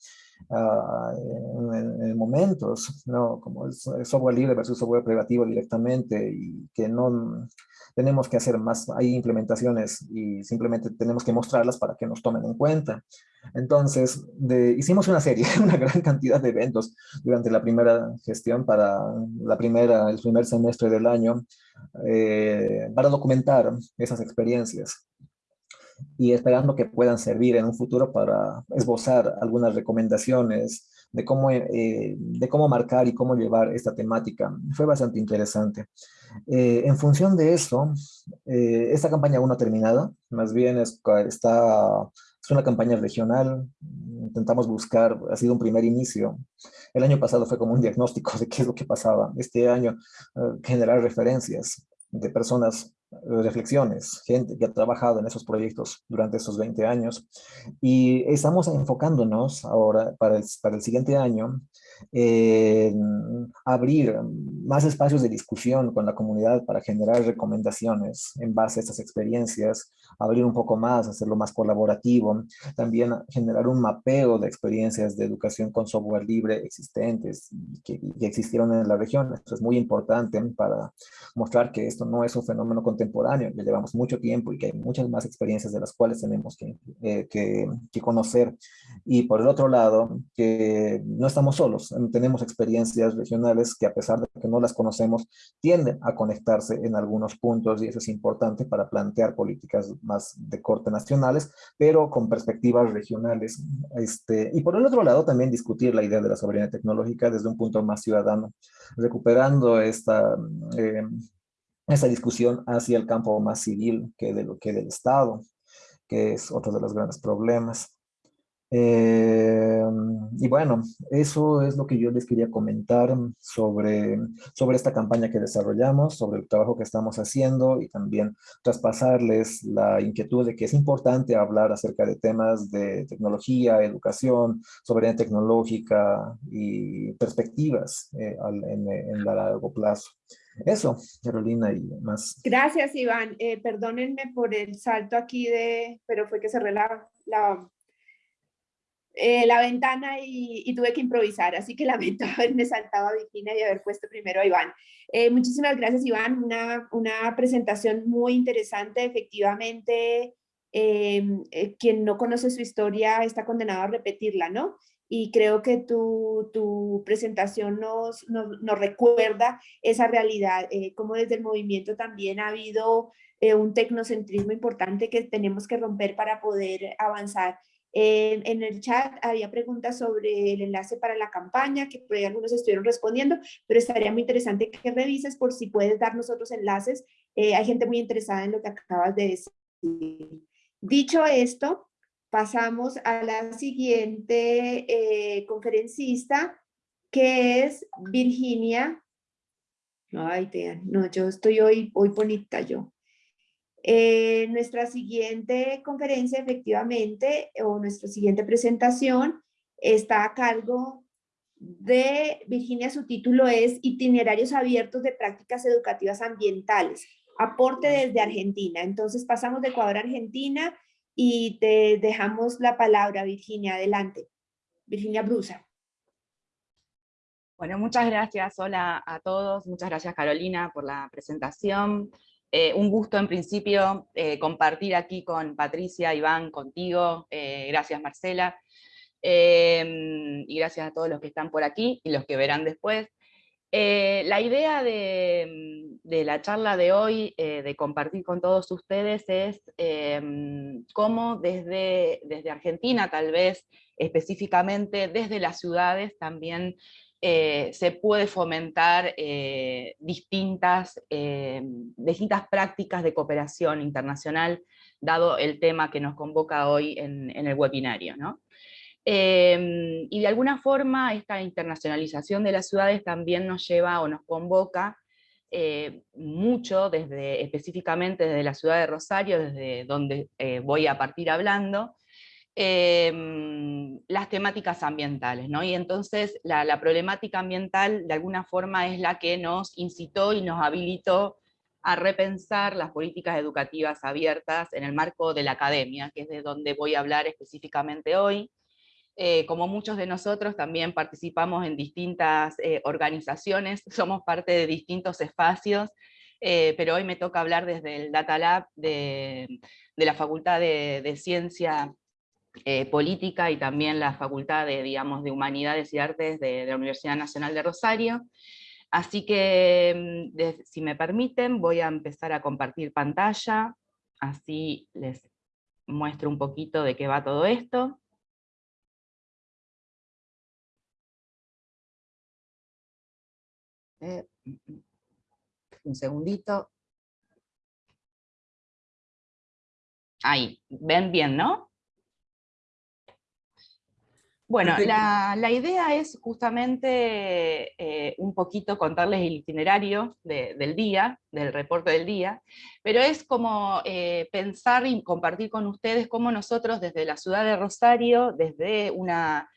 Uh, en, en, momentos, ¿no? Como el software libre versus software privativo directamente y que no, tenemos que hacer más, hay implementaciones y simplemente tenemos que mostrarlas para que nos tomen en cuenta. Entonces, hicimos una serie, una gran cantidad de eventos durante la primera gestión para la primera, el primer semestre del año eh, para documentar esas experiencias y esperando que puedan servir en un futuro para esbozar algunas recomendaciones de cómo, eh, de cómo marcar y cómo llevar esta temática. Fue bastante interesante. Eh, en función de eso, eh, esta campaña aún no ha terminado, más bien es, está, es una campaña regional, intentamos buscar, ha sido un primer inicio. El año pasado fue como un diagnóstico de qué es lo que pasaba. Este año, generar referencias de personas reflexiones, gente que ha trabajado en esos proyectos durante esos 20 años. Y estamos enfocándonos ahora para el, para el siguiente año abrir más espacios de discusión con la comunidad para generar recomendaciones en base a estas experiencias, abrir un poco más, hacerlo más colaborativo, también generar un mapeo de experiencias de educación con software libre existentes que, que existieron en la región. Esto es muy importante para mostrar que esto no es un fenómeno contemporáneo, que llevamos mucho tiempo y que hay muchas más experiencias de las cuales tenemos que, eh, que, que conocer. Y por el otro lado, que no estamos solos, tenemos experiencias regionales que a pesar de que no las conocemos, tienden a conectarse en algunos puntos y eso es importante para plantear políticas más de corte nacionales, pero con perspectivas regionales. Este, y por el otro lado, también discutir la idea de la soberanía tecnológica desde un punto más ciudadano, recuperando esta, eh, esta discusión hacia el campo más civil que, de lo, que del Estado, que es otro de los grandes problemas. Eh, y bueno, eso es lo que yo les quería comentar sobre, sobre esta campaña que desarrollamos, sobre el trabajo que estamos haciendo y también traspasarles la inquietud de que es importante hablar acerca de temas de tecnología, educación, soberanía tecnológica y perspectivas eh, en, en largo plazo. Eso, Carolina, y más. Gracias, Iván. Eh, perdónenme por el salto aquí de, pero fue que cerré la, la eh, la ventana y, tuve que improvisar, así que lamento haberme saltado a Virginia y haber puesto primero a Iván. Eh, muchísimas gracias, Iván, una, una, presentación muy interesante, efectivamente, em, eh, quien no conoce su historia está condenado a repetirla, ¿no? Y creo que tu, tu presentación nos, nos, nos, recuerda esa realidad, como desde el movimiento también ha habido un tecnocentrismo importante que tenemos que romper para poder avanzar en el chat había preguntas sobre el enlace para la campaña, que algunos estuvieron respondiendo, pero estaría muy interesante que revises por si puedes darnos otros enlaces Eh, hay gente muy interesada en lo que acabas de decir. Dicho esto, pasamos a la siguiente eh, conferencista, que es Virginia. Ay, no, yo estoy hoy, hoy bonita yo. Eh, nuestra siguiente conferencia, efectivamente, o nuestra siguiente presentación, está a cargo de Virginia, su título es Itinerarios abiertos de prácticas educativas ambientales, aporte desde Argentina. Entonces pasamos de Ecuador a Argentina y te dejamos la palabra, Virginia, adelante. Virginia Brusa. Bueno, muchas gracias. Hola a todos. Muchas gracias, Carolina, por la presentación. Eh, un gusto, en principio, eh, compartir aquí con Patricia, Iván, contigo. Eh, gracias, Marcela. y gracias a todos los que están por aquí y los que verán después. la idea de, la charla de hoy, de compartir con todos ustedes, es cómo desde, desde Argentina, tal vez específicamente desde las ciudades, también eh, se puede fomentar eh, distintas, eh, distintas prácticas de cooperación internacional, dado el tema que nos convoca hoy en, el webinario. y de alguna forma esta internacionalización de las ciudades también nos lleva o nos convoca mucho, desde, específicamente desde la ciudad de Rosario, desde donde voy a partir hablando, Em, las temáticas ambientales, ¿no? Y entonces la, problemática ambiental de alguna forma es la que nos incitó y nos habilitó a repensar las políticas educativas abiertas en el marco de la academia, que es de donde voy a hablar específicamente hoy. Eh, como muchos de nosotros también participamos en distintas eh, organizaciones, somos parte de distintos espacios, eh, pero hoy me toca hablar desde el Data Lab de, la Facultad de, de Ciencia eh, política y también la Facultad de, digamos, de Humanidades y Artes de, la Universidad Nacional de Rosario. Así que, mm, si me permiten, voy a empezar a compartir pantalla, así les muestro un poquito de qué va todo esto. Eh, mm, mm, un segundito. Ahí, ven bien, ¿no? Bueno, la, idea es justamente eh, un poquito contarles el itinerario del día, del reporte del día, pero es como eh, pensar y compartir con ustedes cómo nosotros desde la ciudad de Rosario, desde una,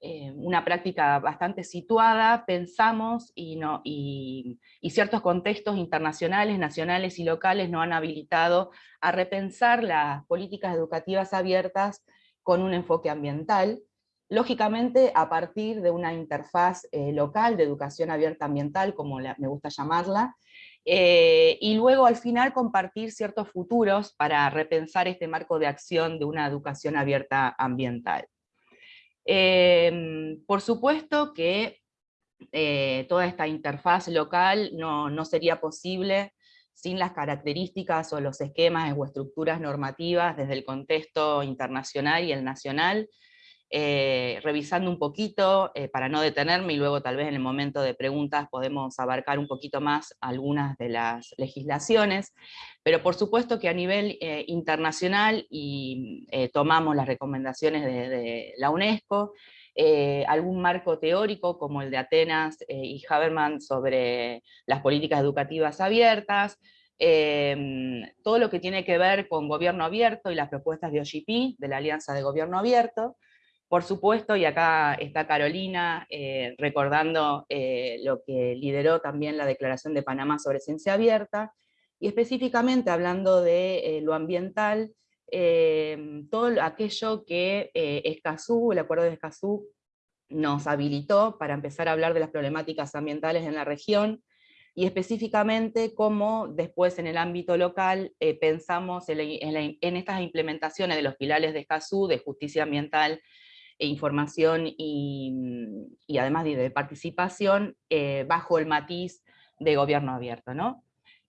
eh, una práctica bastante situada, pensamos y, no, y, y ciertos contextos internacionales, nacionales y locales nos han habilitado a repensar las políticas educativas abiertas con un enfoque ambiental, lógicamente a partir de una interfaz eh, local de educación abierta ambiental, como me gusta llamarla, eh, y luego al final compartir ciertos futuros para repensar este marco de acción de una educación abierta ambiental. Em, por supuesto que eh, toda esta interfaz local no, no sería posible sin las características o los esquemas o estructuras normativas desde el contexto internacional y el nacional, eh, revisando un poquito eh, para no detenerme y luego tal vez en el momento de preguntas podemos abarcar un poquito más algunas de las legislaciones, pero por supuesto que a nivel eh, internacional y tomamos las recomendaciones de, la UNESCO, algún marco teórico como el de Atenas y Habermas sobre las políticas educativas abiertas, todo lo que tiene que ver con gobierno abierto y las propuestas de OGP, de la Alianza de Gobierno Abierto, por supuesto, y acá está Carolina eh, recordando eh, lo que lideró también la Declaración de Panamá sobre Ciencia Abierta, y específicamente hablando de eh, lo ambiental, todo aquello que Escazú, el Acuerdo de Escazú, nos habilitó para empezar a hablar de las problemáticas ambientales en la región, y específicamente cómo después en el ámbito local pensamos en, en, estas implementaciones de los pilares de Escazú, de justicia ambiental e información y, además de, participación eh, bajo el matiz de gobierno abierto. ¿no?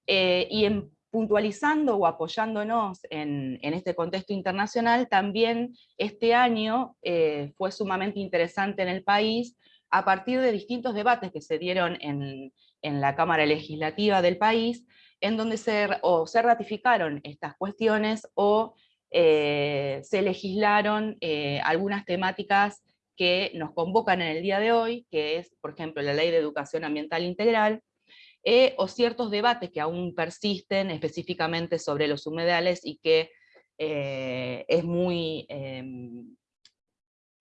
Eh, y en, puntualizando o apoyándonos en, este contexto internacional, también este año eh, fue sumamente interesante en el país a partir de distintos debates que se dieron en, en la Cámara Legislativa del país, en donde se, o se ratificaron estas cuestiones o eh, se legislaron eh, algunas temáticas que nos convocan en el día de hoy, que es, por ejemplo, la Ley de Educación Ambiental Integral, eh, o ciertos debates que aún persisten específicamente sobre los humedales y que es muy, em,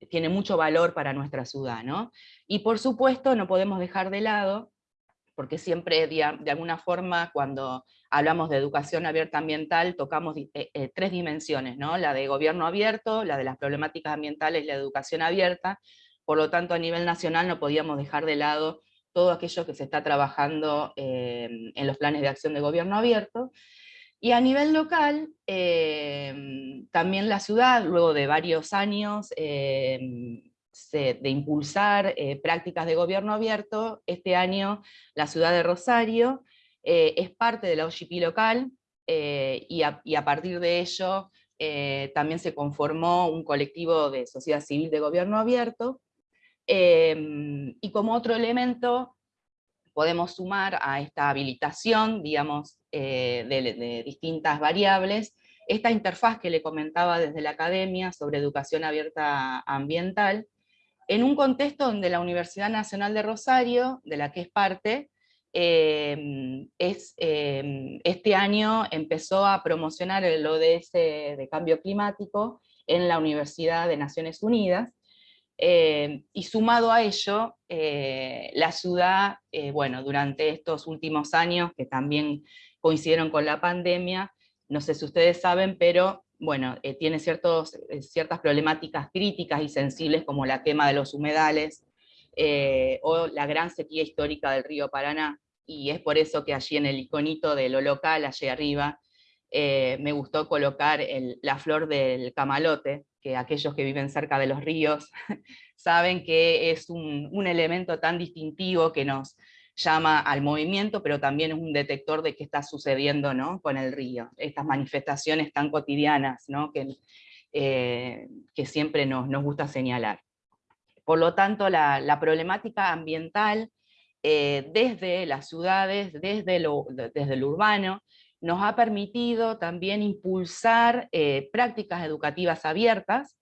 tiene mucho valor para nuestra ciudad. ¿no? Y por supuesto no podemos dejar de lado porque siempre de, alguna forma cuando hablamos de educación abierta ambiental tocamos eh, eh, tres dimensiones, ¿no? la de gobierno abierto, la de las problemáticas ambientales y la educación abierta, por lo tanto a nivel nacional no podíamos dejar de lado todo aquello que se está trabajando em, en los planes de acción de gobierno abierto, y a nivel local, también la ciudad, luego de varios años, de impulsar eh, prácticas de gobierno abierto, este año la ciudad de Rosario eh, es parte de la OGP local eh, y, a, partir de ello también se conformó un colectivo de sociedad civil de gobierno abierto. Em, y como otro elemento podemos sumar a esta habilitación, digamos, de distintas variables, esta interfaz que le comentaba desde la academia sobre educación abierta ambiental, en un contexto donde la Universidad Nacional de Rosario, de la que es parte, em, em, este año empezó a promocionar el ODS de cambio climático en la Universidad de Naciones Unidas, em, y sumado a ello, eh, la ciudad, eh, bueno, durante estos últimos años, que también coincidieron con la pandemia, no sé si ustedes saben, pero bueno, eh, tiene ciertos, eh, ciertas problemáticas críticas y sensibles como la quema de los humedales eh, o la gran sequía histórica del río Paraná, y es por eso que allí en el iconito de lo local, allí arriba, me gustó colocar la flor del camalote, que aquellos que viven cerca de los ríos saben que es un, un elemento tan distintivo que nos, llama al movimiento, pero también es un detector de qué está sucediendo ¿no? con el río. Estas manifestaciones tan cotidianas ¿no? que, eh, siempre nos, nos, gusta señalar. Por lo tanto, la, problemática ambiental eh, desde las ciudades, desde lo, desde lo urbano, nos ha permitido también impulsar eh, prácticas educativas abiertas,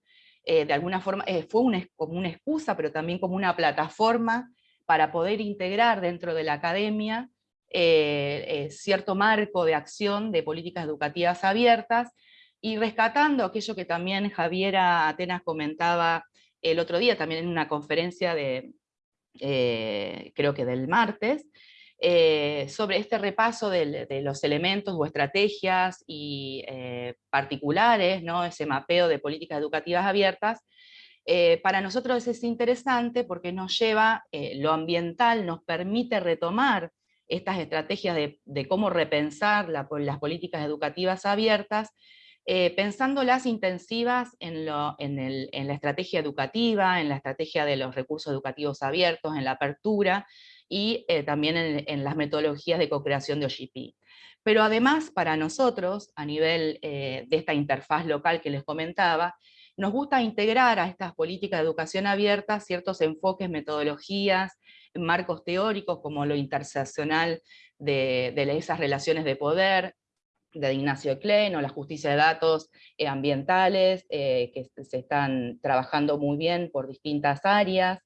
de alguna forma fue como una excusa, pero también como una plataforma para poder integrar dentro de la academia eh, eh, cierto marco de acción de políticas educativas abiertas, y rescatando aquello que también Javiera Atenas comentaba el otro día, también en una conferencia de, eh, creo que del martes, sobre este repaso de, los elementos o estrategias y particulares, ¿no? ese mapeo de políticas educativas abiertas, eh, para nosotros es interesante porque nos lleva, eh, lo ambiental nos permite retomar estas estrategias de, cómo repensar las políticas educativas abiertas, eh, pensándolas intensivas en, la estrategia educativa, en la estrategia de los recursos educativos abiertos, en la apertura, y también en, las metodologías de co-creación de OGP. Pero además, para nosotros, a nivel de esta interfaz local que les comentaba, nos gusta integrar a estas políticas de educación abierta ciertos enfoques, metodologías, marcos teóricos como lo interseccional de, esas relaciones de poder, de Ignacio Klein o la justicia de datos eh, ambientales, eh, que se están trabajando muy bien por distintas áreas,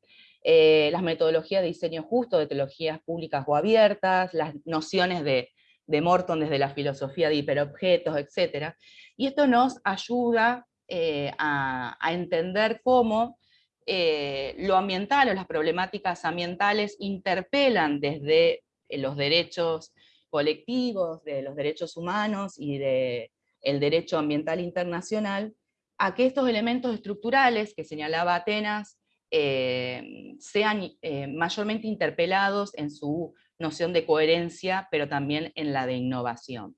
eh, las metodologías de diseño justo, de teologías públicas o abiertas, las nociones de, de Morton desde la filosofía de hiperobjetos, etc. Y esto nos ayuda eh, a, entender cómo eh, lo ambiental o las problemáticas ambientales interpelan desde eh, los derechos colectivos, de los derechos humanos y del el derecho ambiental internacional, a que estos elementos estructurales que señalaba Atenas sean mayormente interpelados en su noción de coherencia, pero también en la de innovación.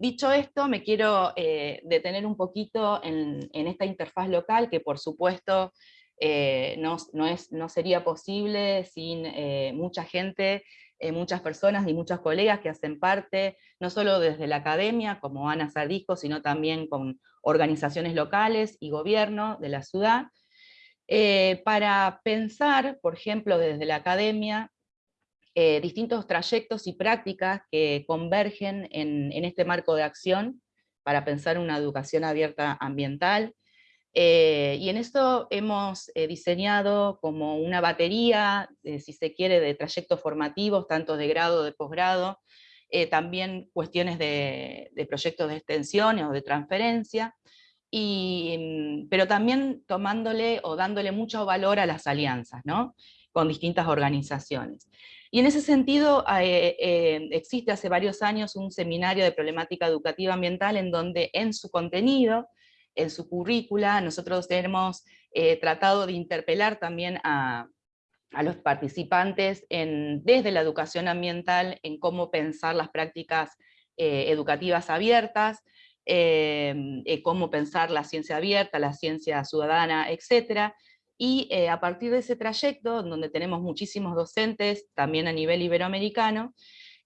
Dicho esto, me quiero eh, detener un poquito en, esta interfaz local, que por supuesto eh, no, sería posible sin eh, mucha gente, muchas personas y muchos colegas que hacen parte, no solo desde la academia, como Ana Sardisco, sino también con organizaciones locales y gobierno de la ciudad, para pensar, por ejemplo, desde la academia, distintos trayectos y prácticas que convergen en, este marco de acción para pensar una educación abierta ambiental, eh, y en esto hemos eh, diseñado como una batería, eh, si se quiere, de trayectos formativos, tanto de grado, de posgrado, también cuestiones de, proyectos de extensión o de transferencia, y, mm, pero también tomándole o dándole mucho valor a las alianzas, ¿no? con distintas organizaciones. Y en ese sentido existe hace varios años un seminario de problemática educativa ambiental en donde en su contenido en su currícula, nosotros hemos eh, tratado de interpelar también a, los participantes en, desde la educación ambiental en cómo pensar las prácticas eh, educativas abiertas, eh, cómo pensar la ciencia abierta, la ciencia ciudadana, etc. Y a partir de ese trayecto, donde tenemos muchísimos docentes, también a nivel iberoamericano,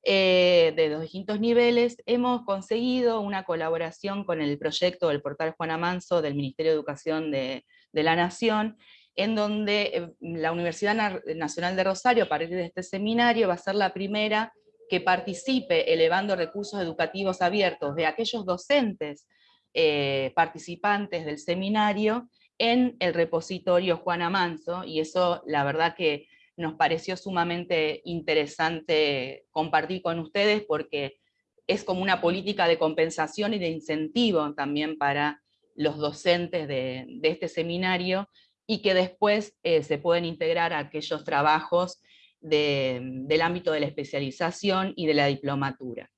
eh, de los distintos niveles, hemos conseguido una colaboración con el proyecto del portal Juana Manso del Ministerio de Educación de, la Nación, en donde eh, la Universidad Nacional de Rosario, a partir de este seminario, va a ser la primera que participe elevando recursos educativos abiertos de aquellos docentes eh, participantes del seminario en el repositorio Juana Manso, y eso la verdad que nos pareció sumamente interesante compartir con ustedes porque es como una política de compensación y de incentivo también para los docentes de, este seminario y que después eh, se pueden integrar aquellos trabajos del ámbito de la especialización y de la diplomatura.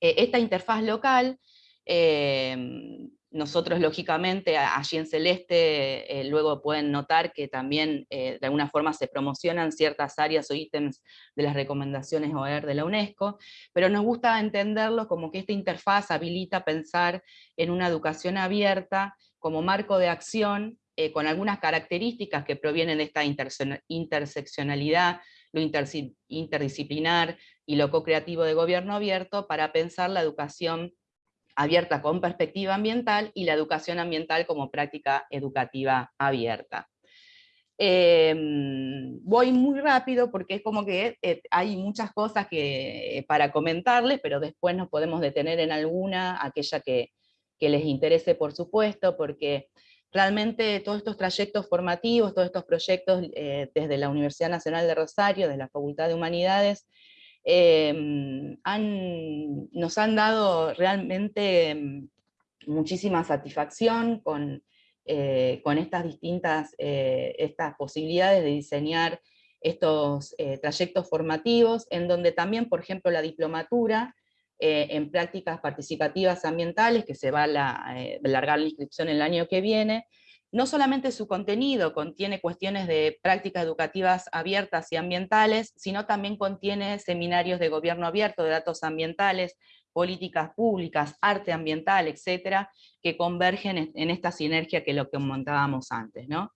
Eh, esta interfaz local eh, nosotros, lógicamente, allí en Celeste, eh, luego pueden notar que también eh, de alguna forma se promocionan ciertas áreas o ítems de las recomendaciones OER de la UNESCO, pero nos gusta entenderlo como que esta interfaz habilita pensar en una educación abierta como marco de acción, eh, con algunas características que provienen de esta interseccionalidad, lo interdisciplinar y lo co-creativo de gobierno abierto, para pensar la educación abierta con perspectiva ambiental y la educación ambiental como práctica educativa abierta. Em, voy muy rápido porque es como que eh, hay muchas cosas que, para comentarles, pero después nos podemos detener en alguna, aquella que, les interese por supuesto, porque realmente todos estos trayectos formativos, todos estos proyectos eh, desde la Universidad Nacional de Rosario, desde la Facultad de Humanidades, Em, nos han dado realmente em, muchísima satisfacción con, eh, con estas distintas eh, estas posibilidades de diseñar estos eh, trayectos formativos, en donde también, por ejemplo, la diplomatura en prácticas participativas ambientales, que se va a alargar la inscripción el año que viene, no solamente su contenido contiene cuestiones de prácticas educativas abiertas y ambientales, sino también contiene seminarios de gobierno abierto, de datos ambientales, políticas públicas, arte ambiental, etcétera, que convergen en esta sinergia que lo que montábamos antes. ¿no?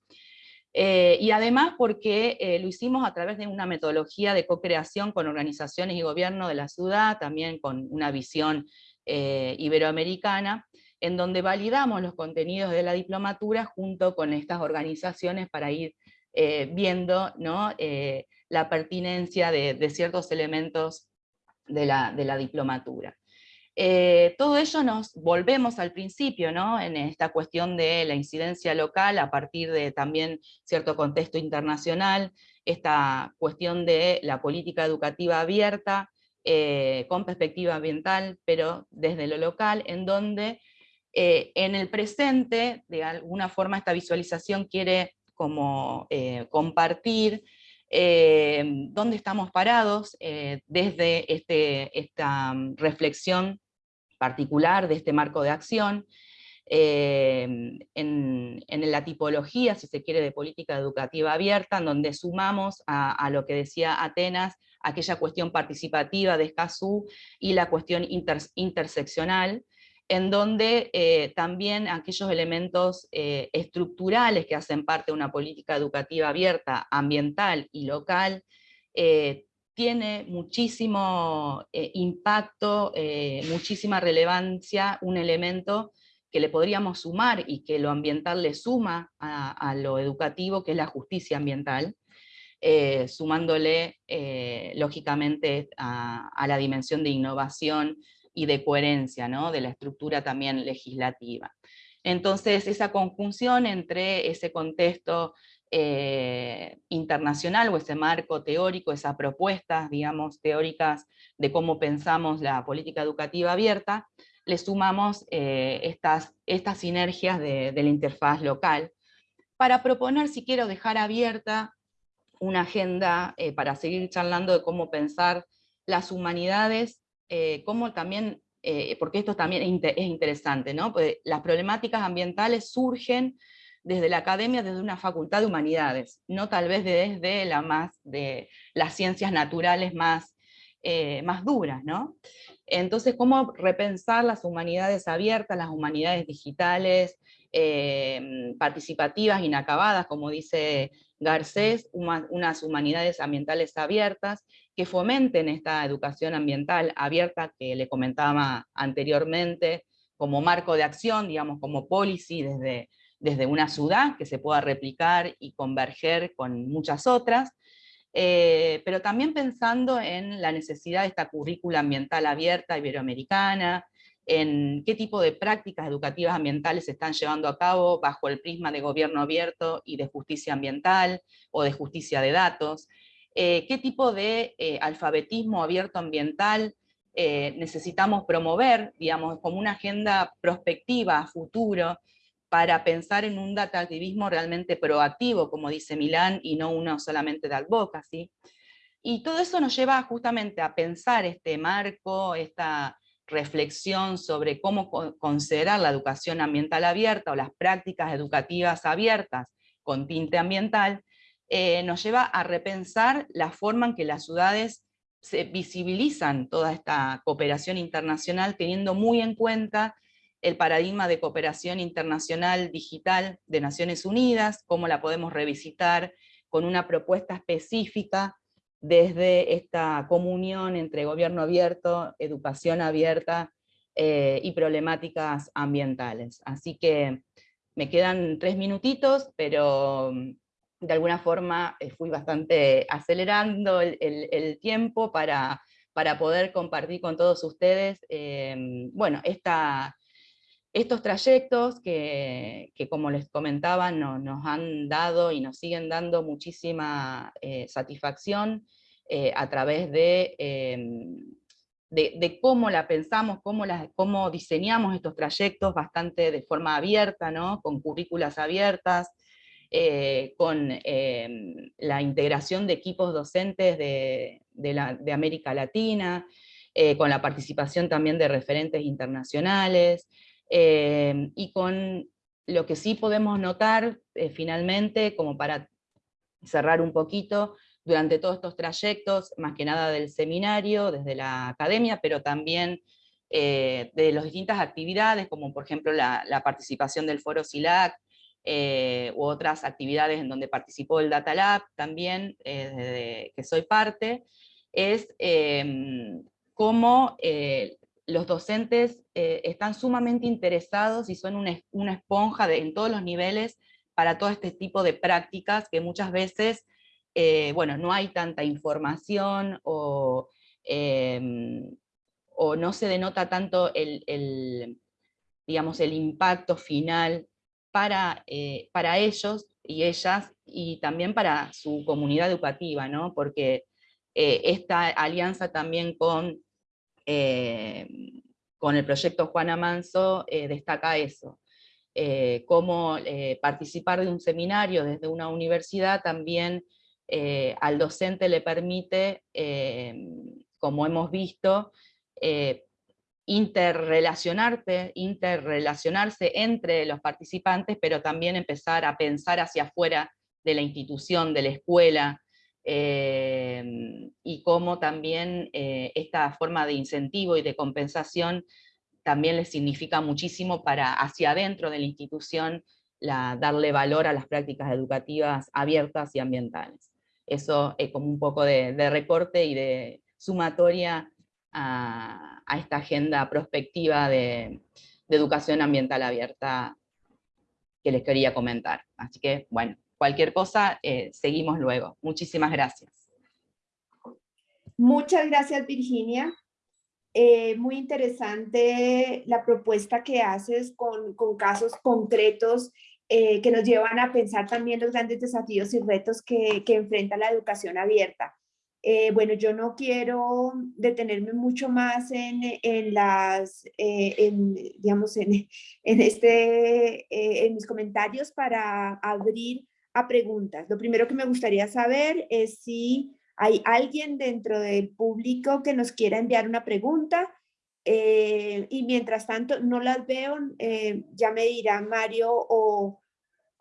Eh, y además porque eh, lo hicimos a través de una metodología de co-creación con organizaciones y gobierno de la ciudad, también con una visión eh, iberoamericana, en donde validamos los contenidos de la diplomatura junto con estas organizaciones para ir eh, viendo. Eh, la pertinencia de, ciertos elementos de la, de la diplomatura. Eh, todo ello nos volvemos al principio, ¿no? en esta cuestión de la incidencia local a partir de también cierto contexto internacional, esta cuestión de la política educativa abierta, con perspectiva ambiental, pero desde lo local, en donde eh, en el presente, de alguna forma, esta visualización quiere como eh, compartir eh, dónde estamos parados desde este, esta reflexión particular de este marco de acción, en, la tipología, si se quiere, de política educativa abierta, en donde sumamos a, lo que decía Atenas, aquella cuestión participativa de Escazú y la cuestión interseccional, en donde eh, también aquellos elementos eh, estructurales que hacen parte de una política educativa abierta, ambiental y local, eh, tiene muchísimo impacto, muchísima relevancia, un elemento que le podríamos sumar y que lo ambiental le suma a, lo educativo, que es la justicia ambiental. sumándole lógicamente a, la dimensión de innovación y de coherencia ¿no? de la estructura también legislativa. Entonces, esa conjunción entre ese contexto eh, internacional o ese marco teórico, esas propuestas, digamos, teóricas de cómo pensamos la política educativa abierta, le sumamos eh, estas, estas sinergias de, la interfaz local para proponer, si quiero dejar abierta una agenda eh, para seguir charlando de cómo pensar las humanidades, cómo también, porque esto también es interesante, ¿no? Pues las problemáticas ambientales surgen desde la academia, desde una facultad de humanidades, no tal vez desde la más, de las ciencias naturales más, eh, más duras, ¿no? Entonces, ¿cómo repensar las humanidades abiertas, las humanidades digitales, eh, participativas, inacabadas, como dice Garcés, unas humanidades ambientales abiertas, que fomenten esta educación ambiental abierta que le comentaba anteriormente, como marco de acción, digamos, como policy desde desde una ciudad que se pueda replicar y converger con muchas otras, eh, pero también pensando en la necesidad de esta currícula ambiental abierta iberoamericana, en qué tipo de prácticas educativas ambientales se están llevando a cabo bajo el prisma de gobierno abierto y de justicia ambiental o de justicia de datos, eh, qué tipo de eh, alfabetismo abierto ambiental necesitamos promover, digamos, como una agenda prospectiva futuro, para pensar en un data activismo realmente proactivo, como dice Milán, y no uno solamente de advocacy. Y todo eso nos lleva justamente a pensar este marco, esta reflexión sobre cómo considerar la educación ambiental abierta o las prácticas educativas abiertas con tinte ambiental, eh, nos lleva a repensar la forma en que las ciudades se visibilizan toda esta cooperación internacional, teniendo muy en cuenta el paradigma de cooperación internacional digital de Naciones Unidas, cómo la podemos revisitar con una propuesta específica desde esta comunión entre gobierno abierto, educación abierta eh, y problemáticas ambientales. Así que me quedan tres minutitos, pero de alguna forma eh, fui bastante acelerando el, tiempo para, para, poder compartir con todos ustedes, eh, bueno, esta estos trayectos que, como les comentaba, nos han dado y nos siguen dando muchísima eh, satisfacción eh, a través em, de, de, cómo la pensamos, cómo, cómo diseñamos estos trayectos bastante de forma abierta, ¿no? con currículas abiertas, eh, con em, la integración de equipos docentes de, América Latina, con la participación también de referentes internacionales, Em, y con lo que sí podemos notar eh, finalmente, como para cerrar un poquito, durante todos estos trayectos, más que nada del seminario, desde la academia, pero también eh, de las distintas actividades, como por ejemplo la, participación del foro SILAC, eh, u otras actividades en donde participó el Data Lab también, desde que soy parte, es em, cómo los docentes eh, están sumamente interesados y son una, esponja en todos los niveles para todo este tipo de prácticas que muchas veces, eh, bueno, no hay tanta información o, em, no se denota tanto el, digamos, el impacto final para, eh, para ellos y ellas y también para su comunidad educativa, ¿no? porque esta alianza también con eh, con el proyecto Juana Manso eh, destaca eso, eh, cómo participar de un seminario desde una universidad también al docente le permite, como hemos visto, interrelacionarte, interrelacionarse entre los participantes, pero también empezar a pensar hacia afuera de la institución, de la escuela, Em, y cómo también eh, esta forma de incentivo y de compensación también les significa muchísimo para hacia adentro de la institución la, darle valor a las prácticas educativas abiertas y ambientales. Eso es como un poco de, recorte y de sumatoria a, esta agenda prospectiva de, educación ambiental abierta que les quería comentar. Así que, bueno, cualquier cosa, seguimos luego. Muchísimas gracias. Muchas gracias, Virginia. Eh, muy interesante la propuesta que haces con, casos concretos eh, que nos llevan a pensar también los grandes desafíos y retos que enfrenta la educación abierta. Eh, bueno, yo no quiero detenerme mucho más en, en las, en, digamos, en, en, este, en mis comentarios para abrir a preguntas. Lo primero que me gustaría saber es si ¿Hay alguien dentro del público que nos quiera enviar una pregunta? Eh, y mientras tanto no las veo, eh, ya me dirá Mario o,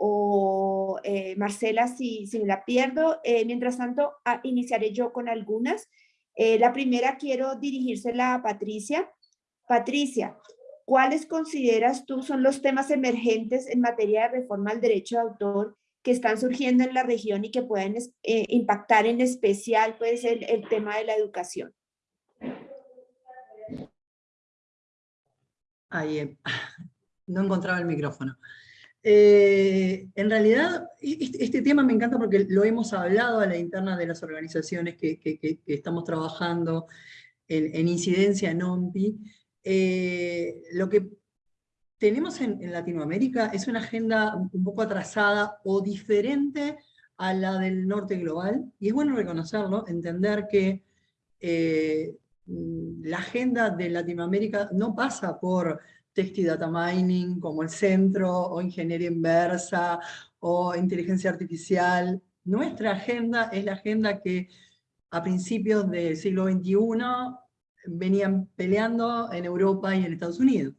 o eh, Marcela si, si, me la pierdo. mientras tanto, ah, iniciaré yo con algunas. la primera quiero dirigírsela a Patricia. Patricia, ¿cuáles consideras tú son los temas emergentes en materia de reforma al derecho de autor que están surgiendo en la región y que pueden eh, impactar en especial pues, el, tema de la educación. Eh, no encontraba el micrófono. Eh, en realidad, este, tema me encanta porque lo hemos hablado a la interna de las organizaciones que, estamos trabajando en, en incidencia en OMPI. lo que tenemos en, Latinoamérica es una agenda un poco atrasada o diferente a la del norte global, y es bueno reconocerlo, entender que eh, la agenda de Latinoamérica no pasa por text y data mining como el centro, o ingeniería inversa, o inteligencia artificial. Nuestra agenda es la agenda que a principios del siglo XXI venían peleando en Europa y en Estados Unidos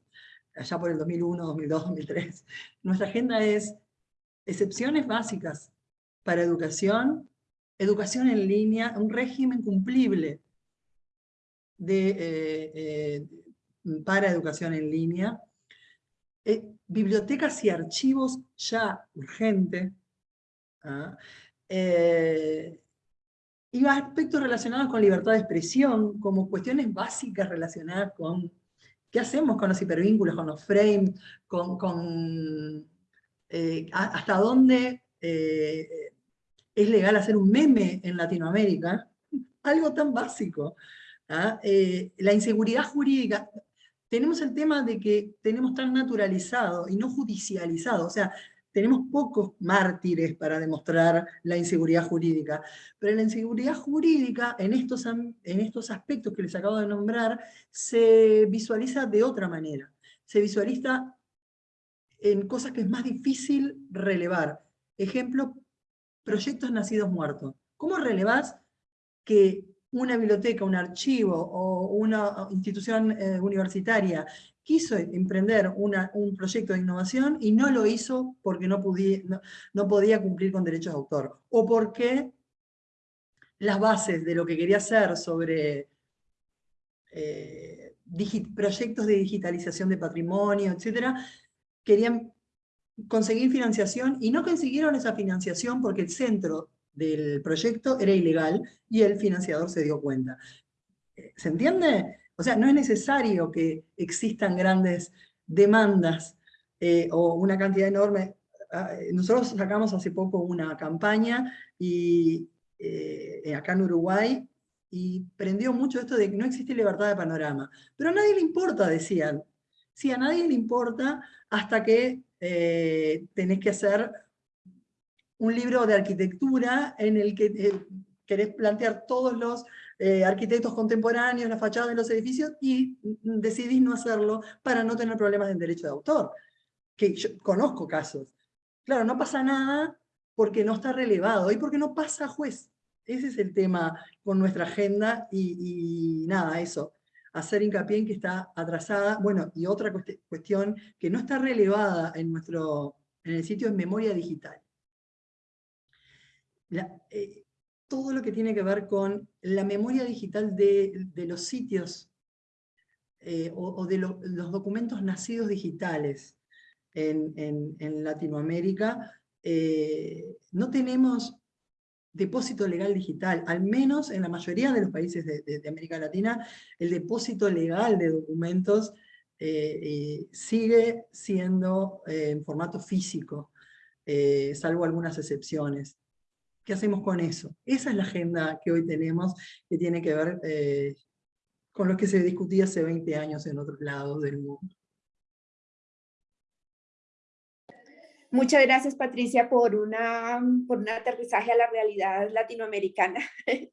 allá por el 2001, 2002, 2003. Nuestra agenda es excepciones básicas para educación, educación en línea, un régimen cumplible de, eh, eh, para educación en línea, eh, bibliotecas y archivos ya urgente, ¿ah? y aspectos relacionados con libertad de expresión, como cuestiones básicas relacionadas con ¿Qué hacemos con los hipervínculos, con los frames, con, eh, hasta dónde eh, es legal hacer un meme en Latinoamérica? Algo tan básico. ¿ah? Eh, la inseguridad jurídica, tenemos el tema de que tenemos tan naturalizado y no judicializado, o sea, tenemos pocos mártires para demostrar la inseguridad jurídica, pero la inseguridad jurídica en estos, en estos aspectos que les acabo de nombrar se visualiza de otra manera. Se visualiza en cosas que es más difícil relevar. Ejemplo, proyectos nacidos muertos. ¿Cómo relevás que una biblioteca, un archivo o una institución eh, universitaria quiso emprender un proyecto de innovación y no lo hizo porque no, podía cumplir con derechos de autor, o porque las bases de lo que quería hacer sobre eh, proyectos de digitalización de patrimonio, etc., querían conseguir financiación y no consiguieron esa financiación porque el centro del proyecto era ilegal y el financiador se dio cuenta. ¿Se entiende? O sea, no es necesario que existan grandes demandas eh, o una cantidad enorme. Ah, nosotros sacamos hace poco una campaña y, eh, acá en Uruguay y prendió mucho esto de que no existe libertad de panorama. Pero a nadie le importa, decían. Sí, a nadie le importa hasta que eh, tenés que hacer un libro de arquitectura en el que querés plantear todos los eh, arquitectos contemporáneos, la fachada de los edificios, y decidís no hacerlo para no tener problemas de derecho de autor. Que conozco casos. Claro, no pasa nada porque no está relevado y porque no pasa juez. Ese es el tema con nuestra agenda y, nada, eso. Hacer hincapié en que está atrasada. Bueno, y otra cuestión que no está relevada en, nuestro, en el sitio es memoria digital. Eh, todo lo que tiene que ver con la memoria digital de, los sitios eh, o, de los documentos nacidos digitales en, Latinoamérica, eh, no tenemos depósito legal digital, al menos en la mayoría de los países de, América Latina, el depósito legal de documentos sigue siendo en formato físico. salvo algunas excepciones. ¿Qué hacemos con eso? Esa es la agenda que hoy tenemos, que tiene que ver eh, con lo que se discutía hace 20 años en otros lados del mundo. Muchas gracias, Patricia, por, una, por un aterrizaje a la realidad latinoamericana.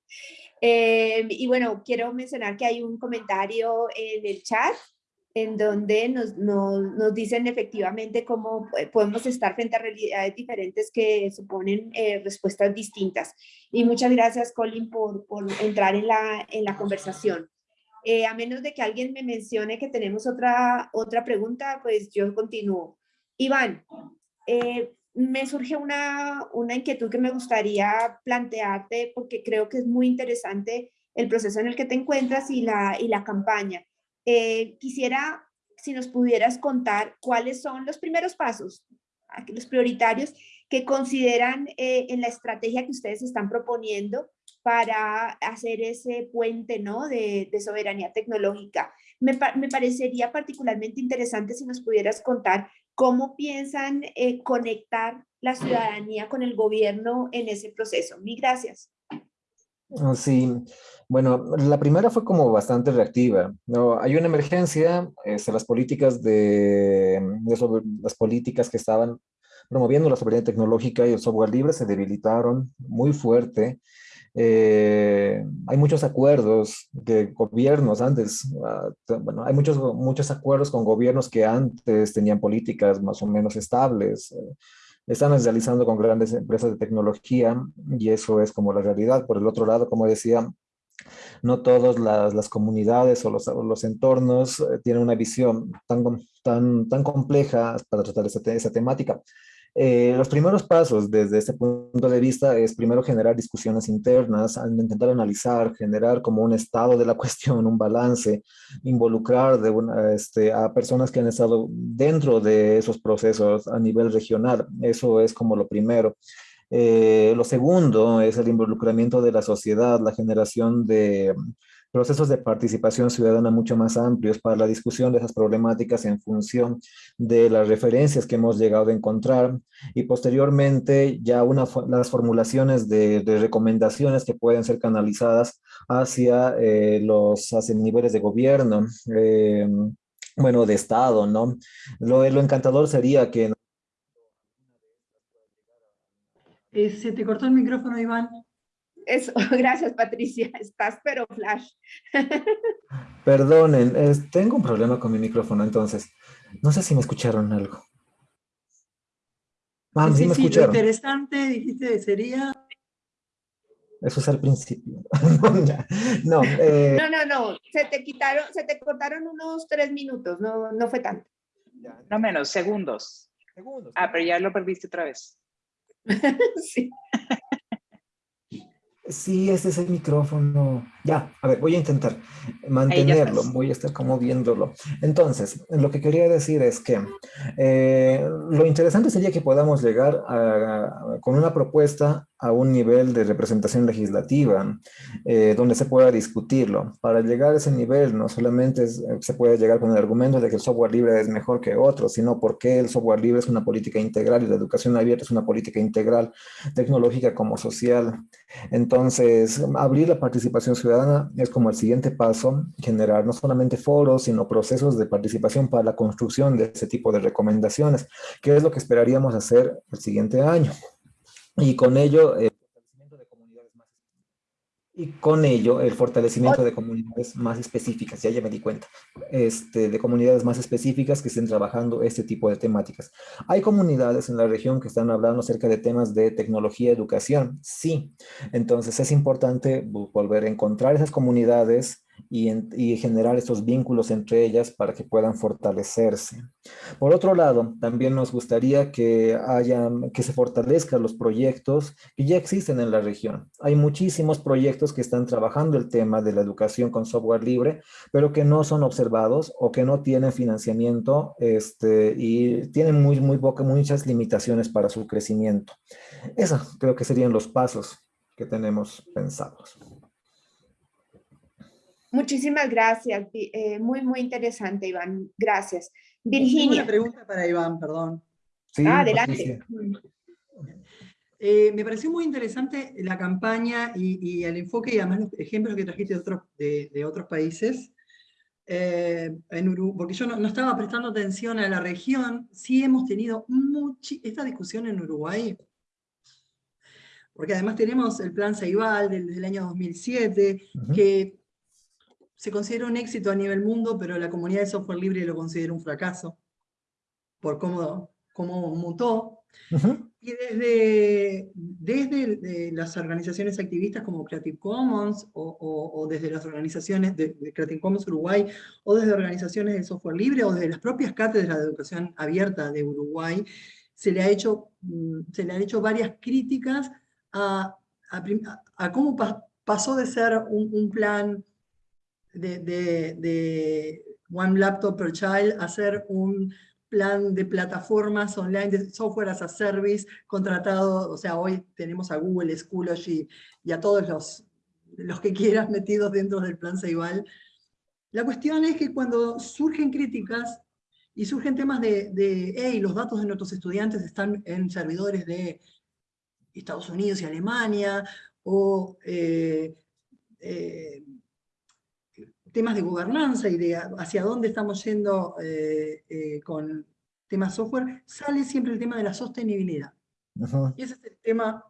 Eh, y bueno, quiero mencionar que hay un comentario en el chat en donde nos, nos, dicen efectivamente cómo podemos estar frente a realidades diferentes que suponen eh, respuestas distintas. Y muchas gracias, Colin, por, por entrar en la, en la conversación. Eh, a menos de que alguien me mencione que tenemos otra, otra pregunta, pues yo continúo. Iván, eh, me surge una, una inquietud que me gustaría plantearte porque creo que es muy interesante el proceso en el que te encuentras y la, y la campaña. Eh, quisiera, si nos pudieras contar cuáles son los primeros pasos, los prioritarios que consideran eh, en la estrategia que ustedes están proponiendo para hacer ese puente ¿no? de, soberanía tecnológica. Me, me, parecería particularmente interesante si nos pudieras contar ¿Cómo piensan eh, conectar la ciudadanía con el gobierno en ese proceso? Mil gracias. Oh, sí, bueno, la primera fue como bastante reactiva. ¿no? Hay una emergencia, este, las políticas de, de las políticas que estaban promoviendo la soberanía tecnológica y el software libre se debilitaron muy fuerte. Eh, hay muchos acuerdos de gobiernos antes, ah, bueno, hay muchos, muchos acuerdos con gobiernos que antes tenían políticas más o menos estables. Eh, están realizando con grandes empresas de tecnología y eso es como la realidad. Por el otro lado, como decía, no todas las, comunidades o los, los entornos eh, tienen una visión tan, tan, tan compleja para tratar esa, esa temática. Eh, los primeros pasos desde este punto de vista es primero generar discusiones internas, intentar analizar, generar como un estado de la cuestión, un balance, involucrar de una, este, a personas que han estado dentro de esos procesos a nivel regional. Eso es como lo primero. Eh, lo segundo es el involucramiento de la sociedad, la generación de procesos de participación ciudadana mucho más amplios para la discusión de esas problemáticas en función de las referencias que hemos llegado a encontrar y posteriormente ya una, las formulaciones de, recomendaciones que pueden ser canalizadas hacia eh, los hacia niveles de gobierno, eh, bueno, de Estado, ¿no? Lo, lo encantador sería que... Eh, se te cortó el micrófono, Iván. Eso, gracias Patricia, estás pero flash. Perdonen, tengo un problema con mi micrófono, entonces, no sé si me escucharon algo. Ah, sí, sí, me escucharon. interesante, dijiste, sería... Eso es al principio. no, eh, no, no, no, se te quitaron, se te cortaron unos tres minutos, no, no fue tanto. No menos, segundos. Segundos. Ah, pero ya lo perdiste otra vez. sí. Sí, ese es el micrófono. Ya, a ver, voy a intentar mantenerlo, voy a estar como viéndolo. Entonces, lo que quería decir es que eh, lo interesante sería que podamos llegar con una propuesta a un nivel de representación legislativa eh, donde se pueda discutirlo. Para llegar a ese nivel no solamente se puede llegar con el argumento de que el software libre es mejor que otro, sino porque el software libre es una política integral y la educación abierta es una política integral tecnológica como social. Entonces, abrir la participación ciudadana es como el siguiente paso, generar no solamente foros, sino procesos de participación para la construcción de ese tipo de recomendaciones, que es lo que esperaríamos hacer el siguiente año. Y con ello, el fortalecimiento de comunidades más y con ello, el fortalecimiento de comunidades más específicas, ya ya me di cuenta, este, de comunidades más específicas que estén trabajando este tipo de temáticas. Hay comunidades en la región que están hablando acerca de temas de tecnología, educación, sí. Entonces es importante volver a encontrar esas comunidades y, generar estos vínculos entre ellas para que puedan fortalecerse. Por otro lado, también nos gustaría que, haya, que se fortalezcan los proyectos que ya existen en la región. Hay muchísimos proyectos que están trabajando el tema de la educación con software libre, pero que no son observados o que no tienen financiamiento este, y tienen muy, muy muchas limitaciones para su crecimiento. Esos creo que serían los pasos que tenemos pensados. Muchísimas gracias. Eh, muy, muy interesante, Iván. Gracias. Virginia. una pregunta para Iván, perdón. ah, adelante. eh, me pareció muy interesante la campaña y, el enfoque y además los ejemplos que trajiste de otros, de, otros países. Eh, en porque yo no, estaba prestando atención a la región, sí hemos tenido esta discusión en Uruguay, porque además tenemos el plan Ceibal desde el año 2007, que se considera un éxito a nivel mundo, pero la comunidad de software libre lo considera un fracaso, por cómo, cómo mutó. Y desde, desde las organizaciones activistas como Creative Commons o, desde las organizaciones de, Creative Commons Uruguay o desde organizaciones de software libre o desde las propias cátedras de educación abierta de Uruguay, se le, ha hecho, mm, se le han hecho varias críticas a, a, cómo pasó de ser un, plan de, de, de One Laptop per Child a ser un plan de plataformas online de software as a service contratado, o sea, hoy tenemos a Google, Schoology y a todos los, los que quieras metidos dentro del plan Ceibal. La cuestión es que cuando surgen críticas y surgen temas de, de hey, los datos de nuestros estudiantes están en servidores de Estados Unidos y Alemania, o eh, eh, temas de gobernanza y de hacia dónde estamos yendo eh, eh, con temas software, sale siempre el tema de la sostenibilidad. Y ese es el tema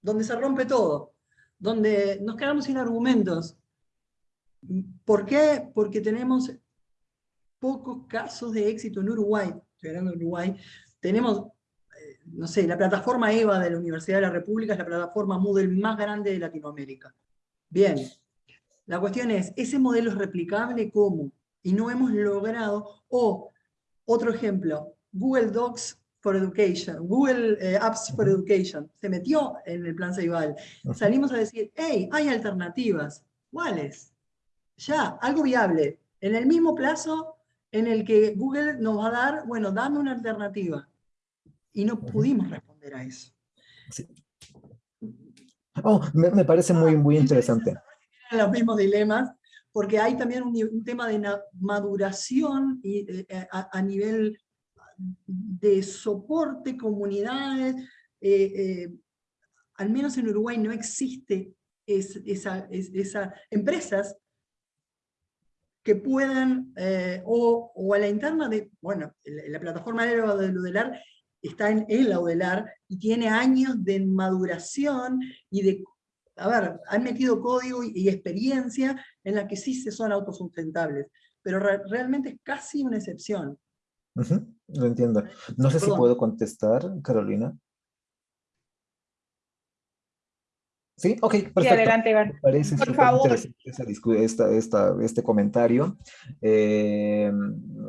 donde se rompe todo, donde nos quedamos sin argumentos. ¿Por qué? Porque tenemos pocos casos de éxito en Uruguay, estoy hablando de Uruguay, tenemos, eh, no sé, la plataforma EVA de la Universidad de la República es la plataforma Moodle más grande de Latinoamérica. Bien, la cuestión es, ¿ese modelo es replicable? ¿Cómo? Y no hemos logrado, o otro ejemplo, Google Docs for Education, Google eh, Apps for Education, se metió en el plan Ceibal. Salimos a decir, hey, hay alternativas. ¿Cuáles? Ya, algo viable. En el mismo plazo en el que Google nos va a dar, bueno, dame una alternativa. Y no pudimos responder a eso. Oh, me, parece muy, muy interesante los mismos dilemas, porque hay también un, tema de maduración y, eh, eh, a, nivel de soporte, comunidades, eh, al menos en Uruguay no existe esa, esa, empresas que puedan, o, a la interna de, bueno, la, plataforma de Udelar está en el Udelar y tiene años de maduración y de a ver, han metido código y, experiencia en la que sí se son autosustentables, pero realmente es casi una excepción. lo entiendo. No sé si puedo contestar, Carolina. Sí, ok, perfecto. Sí, adelante, Iván. parece Por favor. Esta, este comentario. Eh,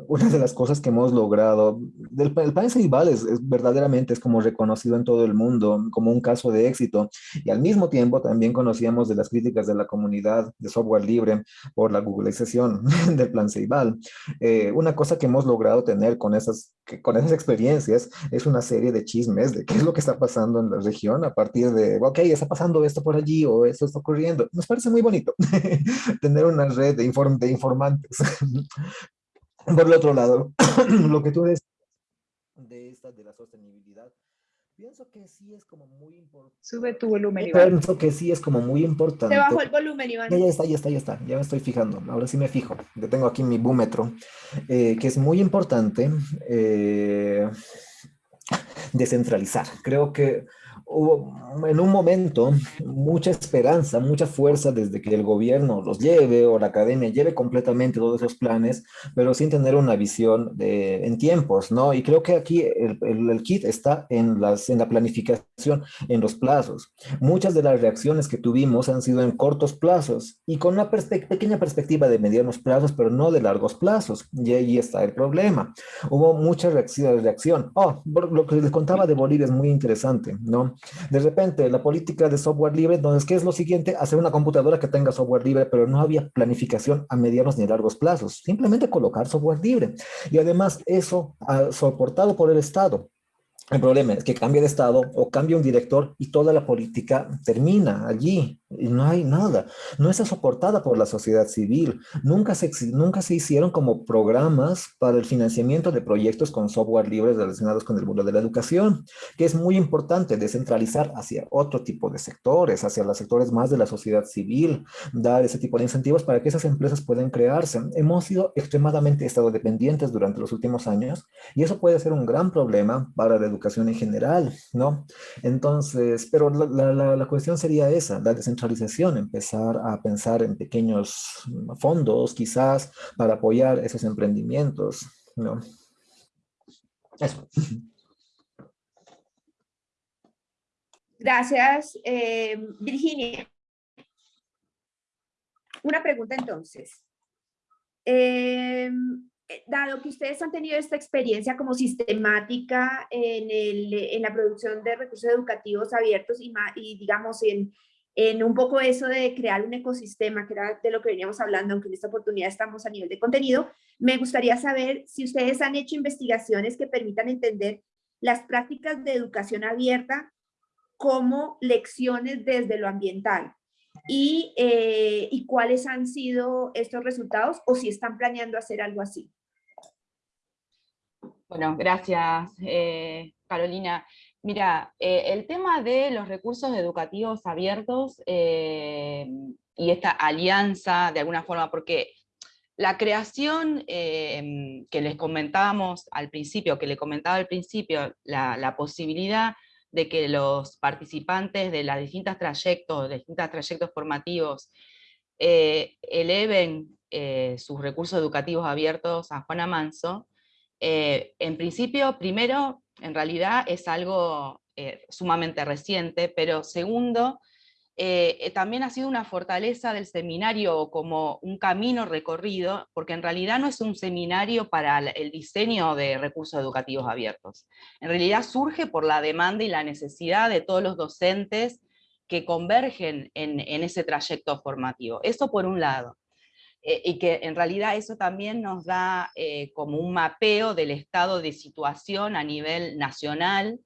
una de las cosas que hemos logrado, el, el país Igual es, verdaderamente es como reconocido en todo el mundo como un caso de éxito y al mismo tiempo también conocíamos de las críticas de la comunidad de software libre por la googlización del plan Ceibal. Eh, una cosa que hemos logrado tener con esas, con esas experiencias es una serie de chismes de qué es lo que está pasando en la región a partir de, ok, está pasando esto por allí o esto está ocurriendo. Nos parece muy bonito tener una red de, inform de informantes. por el otro lado, lo que tú decías de esta, de la sostenibilidad, pienso que sí es como muy importante. Sube tu volumen, Iván. Pienso que sí es como muy importante. Se bajó el volumen, Iván. Ya, está, ya está, ya está. Ya me estoy fijando. Ahora sí me fijo. Yo tengo aquí mi búmetro, eh, que es muy importante eh, descentralizar. Creo que en un momento mucha esperanza, mucha fuerza desde que el gobierno los lleve o la academia lleve completamente todos esos planes, pero sin tener una visión de, en tiempos, ¿no? Y creo que aquí el, el, kit está en, las, en la planificación, en los plazos. Muchas de las reacciones que tuvimos han sido en cortos plazos y con una pequeña perspectiva de medianos plazos, pero no de largos plazos. Y ahí está el problema. Hubo mucha reacción. reacción. Oh, lo que les contaba de Bolivia es muy interesante, ¿no? De repente, la política de software libre, entonces, ¿qué es lo siguiente? Hacer una computadora que tenga software libre, pero no había planificación a medianos ni largos plazos. Simplemente colocar software libre. Y además, eso ha soportado por el Estado El problema es que cambia de estado o cambia un director y toda la política termina allí y no hay nada. No está soportada por la sociedad civil. Nunca se, nunca se hicieron como programas para el financiamiento de proyectos con software libre relacionados con el mundo de la educación, que es muy importante descentralizar hacia otro tipo de sectores, hacia los sectores más de la sociedad civil, dar ese tipo de incentivos para que esas empresas puedan crearse. Hemos sido extremadamente estado dependientes durante los últimos años y eso puede ser un gran problema para la educación en general, ¿no? Entonces, pero la, la, cuestión sería esa, la descentralización, empezar a pensar en pequeños fondos, quizás, para apoyar esos emprendimientos, ¿no? Eso. Gracias, eh, Virginia. Una pregunta entonces. Eh, dado que ustedes han tenido esta experiencia como sistemática en, el, en la producción de recursos educativos abiertos y, y digamos en, en, un poco eso de crear un ecosistema, que era de lo que veníamos hablando, aunque en esta oportunidad estamos a nivel de contenido, me gustaría saber si ustedes han hecho investigaciones que permitan entender las prácticas de educación abierta como lecciones desde lo ambiental y, eh, y cuáles han sido estos resultados o si están planeando hacer algo así. Bueno, gracias eh, Carolina. Mira, eh, el tema de los recursos educativos abiertos y esta alianza de alguna forma, porque la creación que les comentábamos al principio, que le comentaba al principio, la, la posibilidad de que los participantes de las distintas trayectos, de distintos trayectos formativos, eh, eleven eh, sus recursos educativos abiertos a Juana Manso, eh, en principio, primero, en realidad es algo sumamente reciente, pero segundo, eh, eh, también ha sido una fortaleza del seminario como un camino recorrido, porque en realidad no es un seminario para el diseño de recursos educativos abiertos. En realidad surge por la demanda y la necesidad de todos los docentes que convergen en, ese trayecto formativo. Eso por un lado. Eh, y que en realidad eso también nos da como un mapeo del estado de situación a nivel nacional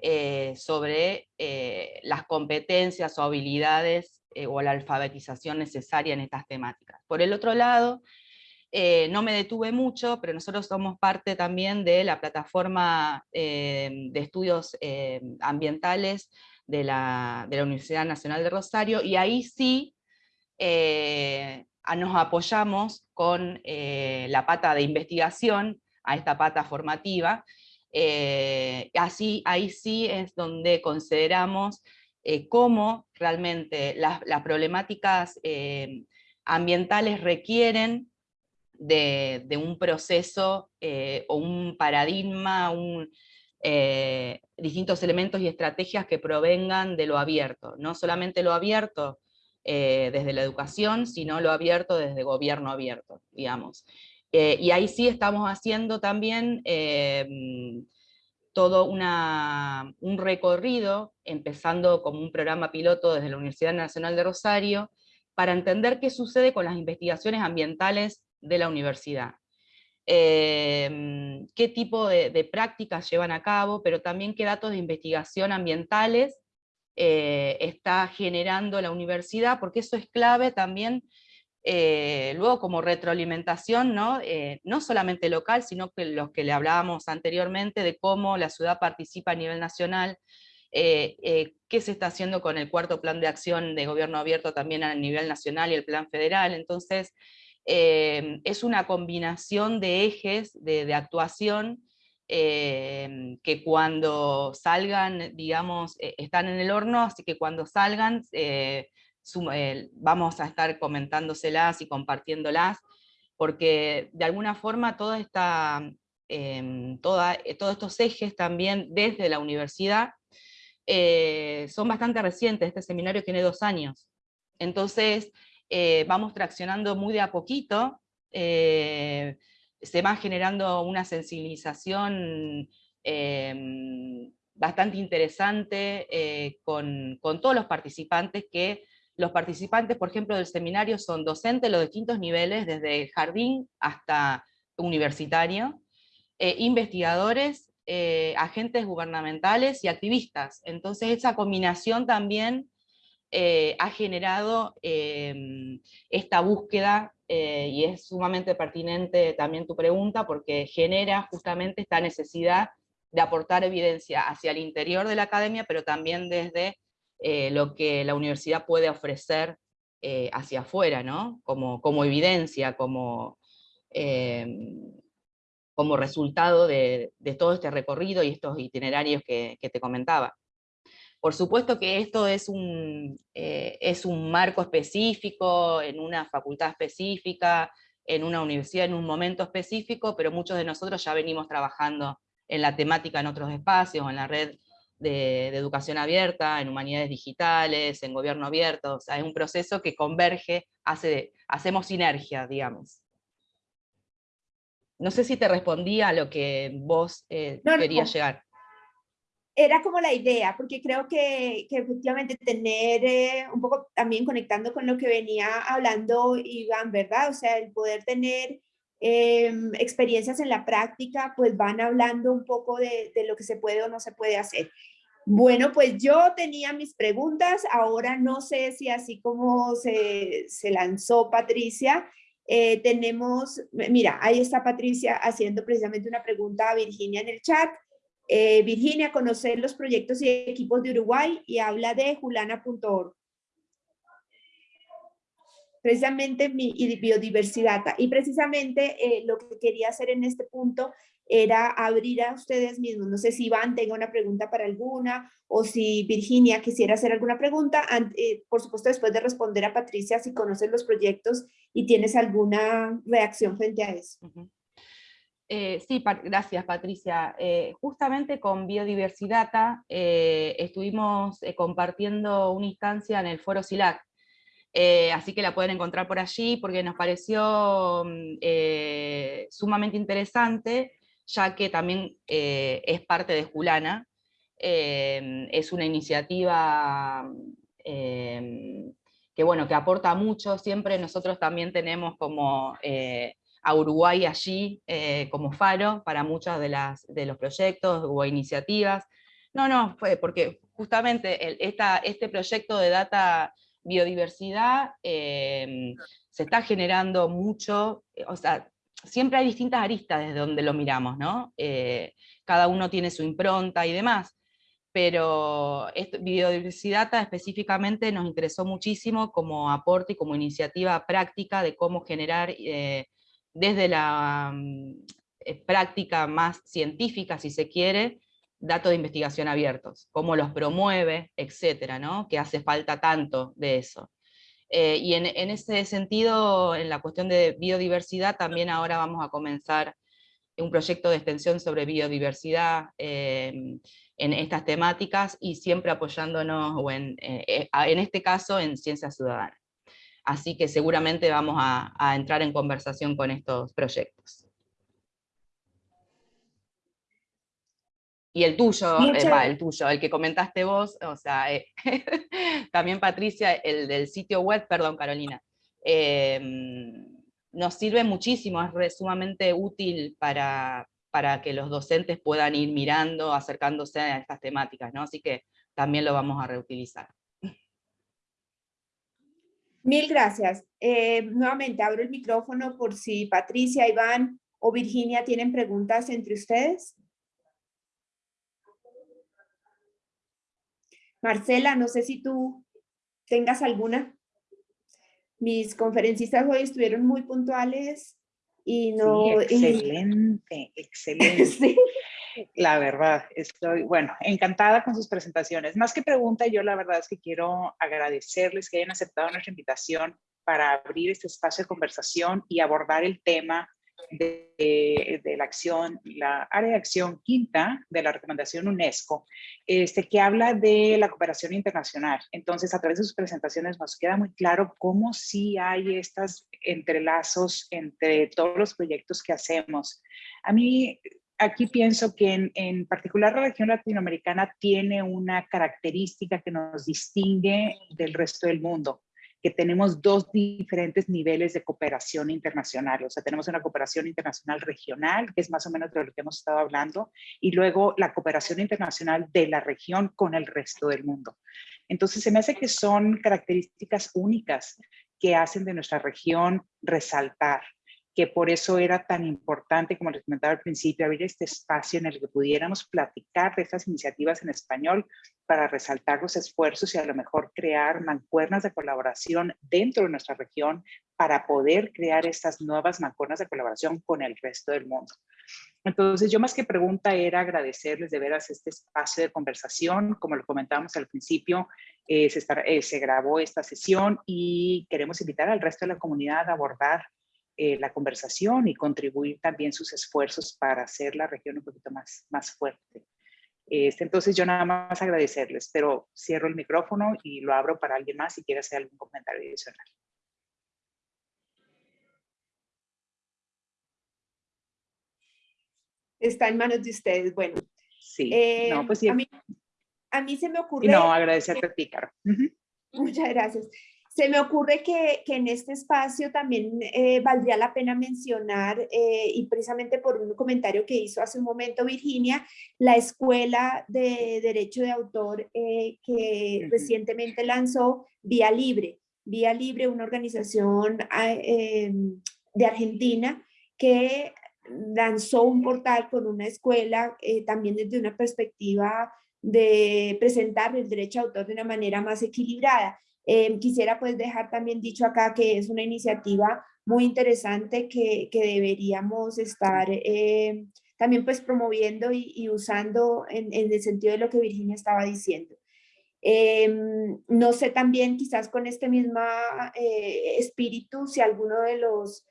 eh, sobre eh, las competencias o habilidades eh, o la alfabetización necesaria en estas temáticas. Por el otro lado, no me detuve mucho, pero nosotros somos parte también de la plataforma de estudios ambientales de la, de la, Universidad Nacional de Rosario, y ahí sí nos apoyamos con la pata de investigación a esta pata formativa, eh, así, ahí sí es donde consideramos eh, cómo realmente las, problemáticas eh, ambientales requieren de, un proceso o un paradigma, distintos elementos y estrategias que provengan de lo abierto, no solamente lo abierto desde la educación, sino lo abierto desde gobierno abierto, digamos. Eh, y ahí sí estamos haciendo también eh, todo un recorrido, empezando como un programa piloto desde la Universidad Nacional de Rosario, para entender qué sucede con las investigaciones ambientales de la universidad. Eh, qué tipo de, prácticas llevan a cabo, pero también qué datos de investigación ambientales está generando la universidad, porque eso es clave también eh, luego como retroalimentación, ¿no? Eh, no solamente local, sino que los que le hablábamos anteriormente de cómo la ciudad participa a nivel nacional, eh, qué se está haciendo con el cuarto plan de acción de gobierno abierto también a nivel nacional y el plan federal, entonces es una combinación de ejes de, actuación que cuando salgan, digamos, están en el horno, así que cuando salgan vamos a estar comentándoselas y compartiéndolas, porque de alguna forma em, eh, todos estos ejes también desde la universidad eh, son bastante recientes, este seminario tiene dos años, entonces vamos traccionando muy de a poquito, se va generando una sensibilización em, bastante interesante con, todos los participantes que los participantes, por ejemplo, del seminario son docentes de los distintos niveles, desde jardín hasta universitario, eh, investigadores eh, agentes gubernamentales y activistas. Entonces esa combinación también eh, ha generado em, esta búsqueda y es sumamente pertinente también tu pregunta porque genera justamente esta necesidad de aportar evidencia hacia el interior de la academia, pero también desde lo que la universidad puede ofrecer hacia afuera, ¿no? como, como evidencia, como, em, como resultado de, todo este recorrido y estos itinerarios que, te comentaba. Por supuesto que esto es un, eh, es un marco específico, en una facultad específica, en una universidad en un momento específico, pero muchos de nosotros ya venimos trabajando en la temática en otros espacios, en la red de, educación abierta, en humanidades digitales, en gobierno abierto, o sea, es un proceso que converge, hace, hacemos sinergia, digamos. No sé si te respondía a lo que vos eh, querías llegar. Era como la idea, porque creo que, efectivamente tener, eh, un poco también conectando con lo que venía hablando Iván, ¿verdad? O sea, el poder tener em, experiencias en la práctica, pues van hablando un poco de, de, lo que se puede o no se puede hacer. Bueno, pues yo tenía mis preguntas, ahora no sé si así como se, se lanzó Patricia, eh, tenemos, mira, ahí está Patricia haciendo precisamente una pregunta a Virginia en el chat. Eh, Virginia, conocer los proyectos y equipos de Uruguay y habla de julana.org. Precisamente mi biodiversidad. Y precisamente eh, lo que quería hacer en este punto era abrir a ustedes mismos. No sé si Iván tenga una pregunta para alguna o si Virginia quisiera hacer alguna pregunta. Eh, por supuesto, después de responder a Patricia, si conoces los proyectos y tienes alguna reacción frente a eso. Eh, sí, gracias Patricia. Eh, justamente con Biodiversidad estuvimos compartiendo una instancia en el foro SILAC, así que la pueden encontrar por allí porque nos pareció mm, sumamente interesante ya que también eh, es parte de Julana, em, es una iniciativa em, que, bueno, que aporta mucho, siempre nosotros también tenemos como eh, a Uruguay allí eh, como faro para muchos de, las, de los proyectos o iniciativas. No, no, fue porque justamente esta, este proyecto de data biodiversidad se está generando mucho, o sea, siempre hay distintas aristas desde donde lo miramos, ¿no? Eh, cada uno tiene su impronta y demás, pero biodiversidad específicamente nos interesó muchísimo como aporte y como iniciativa práctica de cómo generar eh, desde la mm, eh, práctica más científica, si se quiere, datos de investigación abiertos, cómo los promueve, etcétera, ¿no? que hace falta tanto de eso. Eh, y en, ese sentido, en la cuestión de biodiversidad, también ahora vamos a comenzar un proyecto de extensión sobre biodiversidad em, en estas temáticas y siempre apoyándonos, o eh, eh, en este caso, en ciencia ciudadana. Así que seguramente vamos a entrar en conversación con estos proyectos. Y el tuyo, eh, el tuyo, el que comentaste vos, o sea, eh, también Patricia, el del sitio web, perdón Carolina, em, nos sirve muchísimo, es sumamente útil para, para que los docentes puedan ir mirando, acercándose a estas temáticas, ¿no? Así que también lo vamos a reutilizar. Mil gracias. Eh, nuevamente abro el micrófono por si Patricia, Iván o Virginia tienen preguntas entre ustedes. Marcela, no sé si tú tengas alguna. Mis conferencistas hoy estuvieron muy puntuales y no... excelente, excelente. La verdad, estoy, bueno, encantada con sus presentaciones. Más que pregunta, yo la verdad es que quiero agradecerles que hayan aceptado nuestra invitación para abrir este espacio de conversación y abordar el tema de, la acción, la área de acción quinta de la recomendación UNESCO, este, que habla de la cooperación internacional. Entonces, a través de sus presentaciones nos queda muy claro cómo sí hay estos entrelazos entre todos los proyectos que hacemos. A mí, aquí pienso que en, en particular la región latinoamericana tiene una característica que nos distingue del resto del mundo que tenemos dos diferentes niveles de cooperación internacional. O sea, tenemos una cooperación internacional regional, que es más o menos de lo que hemos estado hablando, y luego la cooperación internacional de la región con el resto del mundo. Entonces, se me hace que son características únicas que hacen de nuestra región resaltar que por eso era tan importante, como les comentaba al principio, abrir este espacio en el que pudiéramos platicar de estas iniciativas en español para resaltar los esfuerzos y a lo mejor crear mancuernas de colaboración dentro de nuestra región para poder crear estas nuevas mancuernas de colaboración con el resto del mundo. Entonces, yo más que pregunta era agradecerles de veras este espacio de conversación. Como lo comentábamos al principio, eh, se, eh, se grabó esta sesión y queremos invitar al resto de la comunidad a abordar eh, la conversación y contribuir también sus esfuerzos para hacer la región un poquito más, más fuerte. Este, entonces yo nada más agradecerles, pero cierro el micrófono y lo abro para alguien más si quiere hacer algún comentario adicional. Está en manos de ustedes. Bueno, sí. no, eh, pues sí. A mí, a mí se me ocurre... no, agradecerte a ti, Caro. Muchas gracias. Se me ocurre que, en este espacio también eh, valdría la pena mencionar, eh, y precisamente por un comentario que hizo hace un momento Virginia, la Escuela de Derecho de Autor eh, que recientemente lanzó Vía Libre. Vía Libre, una organización ah, de Argentina que lanzó un portal con una escuela también desde una perspectiva de presentar el derecho de autor de una manera más equilibrada. Em, quisiera pues dejar también dicho acá que es una iniciativa muy interesante que, que deberíamos estar em, también pues promoviendo y, usando en, en, el sentido de lo que Virginia estaba diciendo. Em, no sé también quizás con este mismo eh, espíritu si alguno de los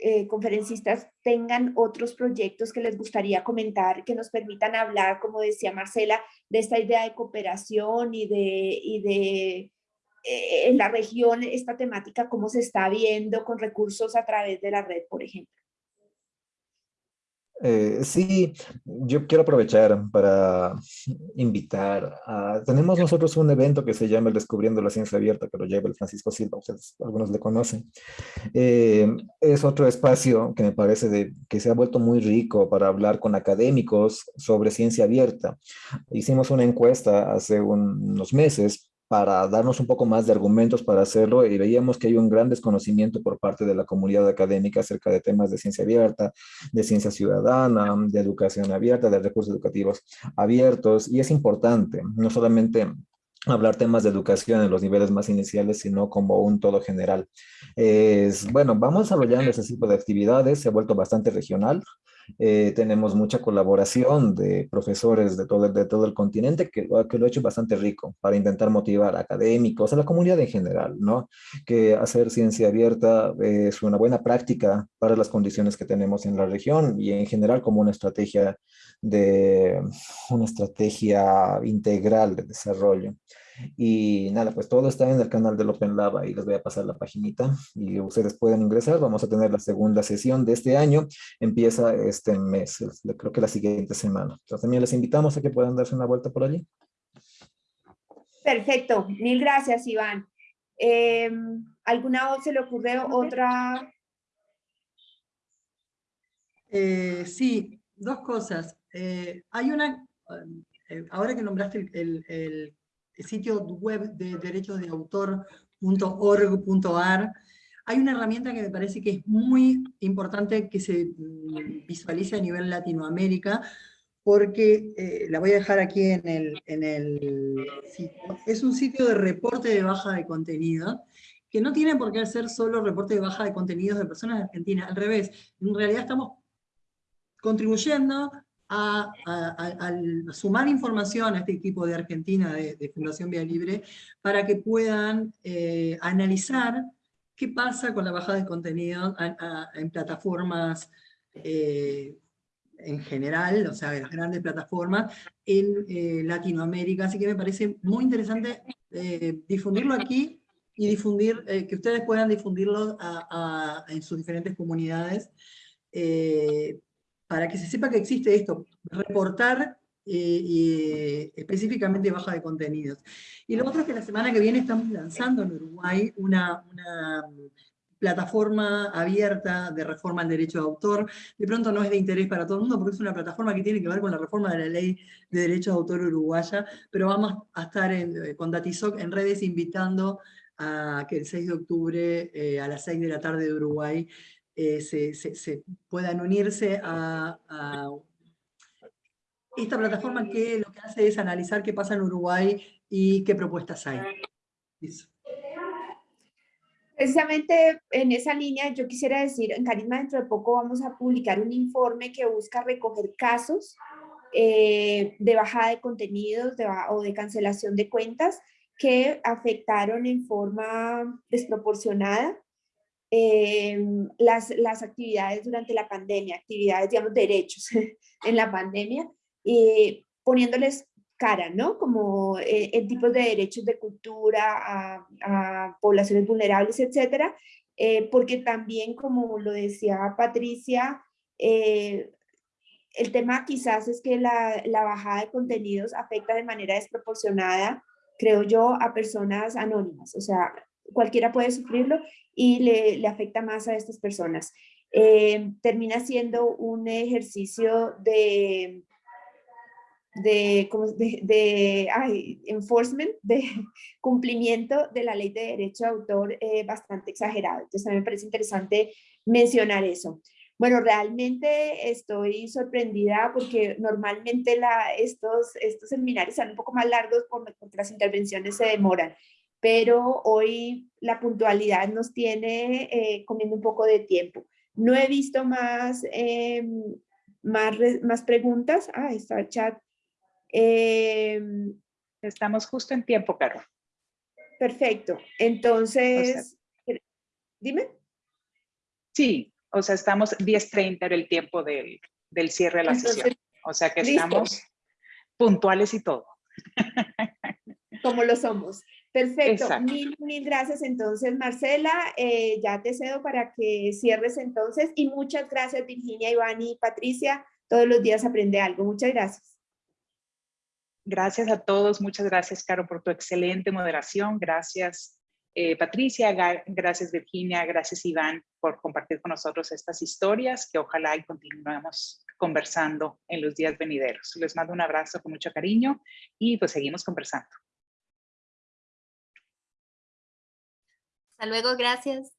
eh, conferencistas tengan otros proyectos que les gustaría comentar, que nos permitan hablar, como decía Marcela, de esta idea de cooperación y de, y de eh, en la región esta temática, cómo se está viendo con recursos a través de la red, por ejemplo. Eh, sí, yo quiero aprovechar para invitar a... Tenemos nosotros un evento que se llama el Descubriendo la Ciencia Abierta, que lo lleva el Francisco Silva, ustedes algunos le conocen. Eh, es otro espacio que me parece de, que se ha vuelto muy rico para hablar con académicos sobre ciencia abierta. Hicimos una encuesta hace unos meses para darnos un poco más de argumentos para hacerlo y veíamos que hay un gran desconocimiento por parte de la comunidad académica acerca de temas de ciencia abierta, de ciencia ciudadana, de educación abierta, de recursos educativos abiertos y es importante, no solamente hablar temas de educación en los niveles más iniciales, sino como un todo general. Es, bueno, vamos desarrollando ese tipo de actividades, se ha vuelto bastante regional, eh, tenemos mucha colaboración de profesores de todo, de todo el continente que, que lo ha hecho bastante rico para intentar motivar a académicos, a la comunidad en general, ¿no? Que hacer ciencia abierta es una buena práctica para las condiciones que tenemos en la región y en general como una estrategia de una estrategia integral de desarrollo. Y nada, pues todo está en el canal del Open Lab y les voy a pasar la paginita y ustedes pueden ingresar. Vamos a tener la segunda sesión de este año. Empieza este mes, creo que la siguiente semana. Entonces también les invitamos a que puedan darse una vuelta por allí. Perfecto, mil gracias Iván. Em, ¿Alguna voz se le ocurre otra? Eh, sí, dos cosas. Eh, hay una, eh, ahora que nombraste el, el sitio web de derechos de autor.org.ar, hay una herramienta que me parece que es muy importante que se mm, visualice a nivel Latinoamérica, porque eh, la voy a dejar aquí en el, en el sitio. Es un sitio de reporte de baja de contenido, que no tiene por qué ser solo reporte de baja de contenidos de personas de Argentina, al revés, en realidad estamos contribuyendo a, sumar información a este equipo de Argentina de, Fundación Vía Libre para que puedan eh, analizar qué pasa con la bajada de contenido en plataformas eh, en general, o sea, las grandes plataformas en eh, Latinoamérica, así que me parece muy interesante difundirlo aquí y difundir, que ustedes puedan difundirlo en sus diferentes comunidades, para que se sepa que existe esto, reportar y específicamente baja de contenidos. Y lo otro es que la semana que viene estamos lanzando en Uruguay una, plataforma abierta de reforma al derecho de autor. De pronto no es de interés para todo el mundo porque es una plataforma que tiene que ver con la reforma de la ley de derecho de autor uruguaya, pero vamos a estar en, con Datisoc en redes invitando a que el 6 de octubre eh, a las 6 de la tarde de Uruguay eh, se, puedan unirse a, esta plataforma que lo que hace es analizar qué pasa en Uruguay y qué propuestas hay. Precisamente en esa línea yo quisiera decir, en Carisma dentro de poco vamos a publicar un informe que busca recoger casos eh, de bajada de contenidos o de cancelación de cuentas que afectaron en forma desproporcionada eh, las, las actividades durante la pandemia, actividades, digamos, derechos en la pandemia, y poniéndoles cara, ¿no? Como eh, en tipos de derechos de cultura a, poblaciones vulnerables, etcétera, eh, porque también, como lo decía Patricia, eh, el tema quizás es que la, la, bajada de contenidos afecta de manera desproporcionada, creo yo, a personas anónimas, o sea, cualquiera puede sufrirlo y le, le afecta más a estas personas. termina siendo un ejercicio de de, de, de enforcement, de cumplimiento de la ley de derecho de autor eh, bastante exagerado. Entonces a mí me parece interesante mencionar eso. Bueno, realmente estoy sorprendida porque normalmente la, estos, estos seminarios son un poco más largos porque las intervenciones se demoran, pero hoy la puntualidad nos tiene eh, comiendo un poco de tiempo. No he visto más, em, más, más preguntas. Ah, está el chat Em, Estamos justo en tiempo, Caro. Perfecto. Entonces, dime. Sí, o sea, estamos 10.30 era el tiempo del, del, cierre de la sesión. O sea que estamos puntuales y todo. Como lo somos. Perfecto. Mil, mil gracias entonces, Marcela. Eh, ya te cedo para que cierres entonces. Y muchas gracias, Virginia, Iván y Patricia. Todos los días aprende algo. Muchas gracias. Gracias a todos, muchas gracias, Caro, por tu excelente moderación. Gracias, eh, Patricia, gracias, Virginia, gracias, Iván, por compartir con nosotros estas historias que ojalá y continuemos conversando en los días venideros. Les mando un abrazo con mucho cariño y pues seguimos conversando. Hasta luego, gracias.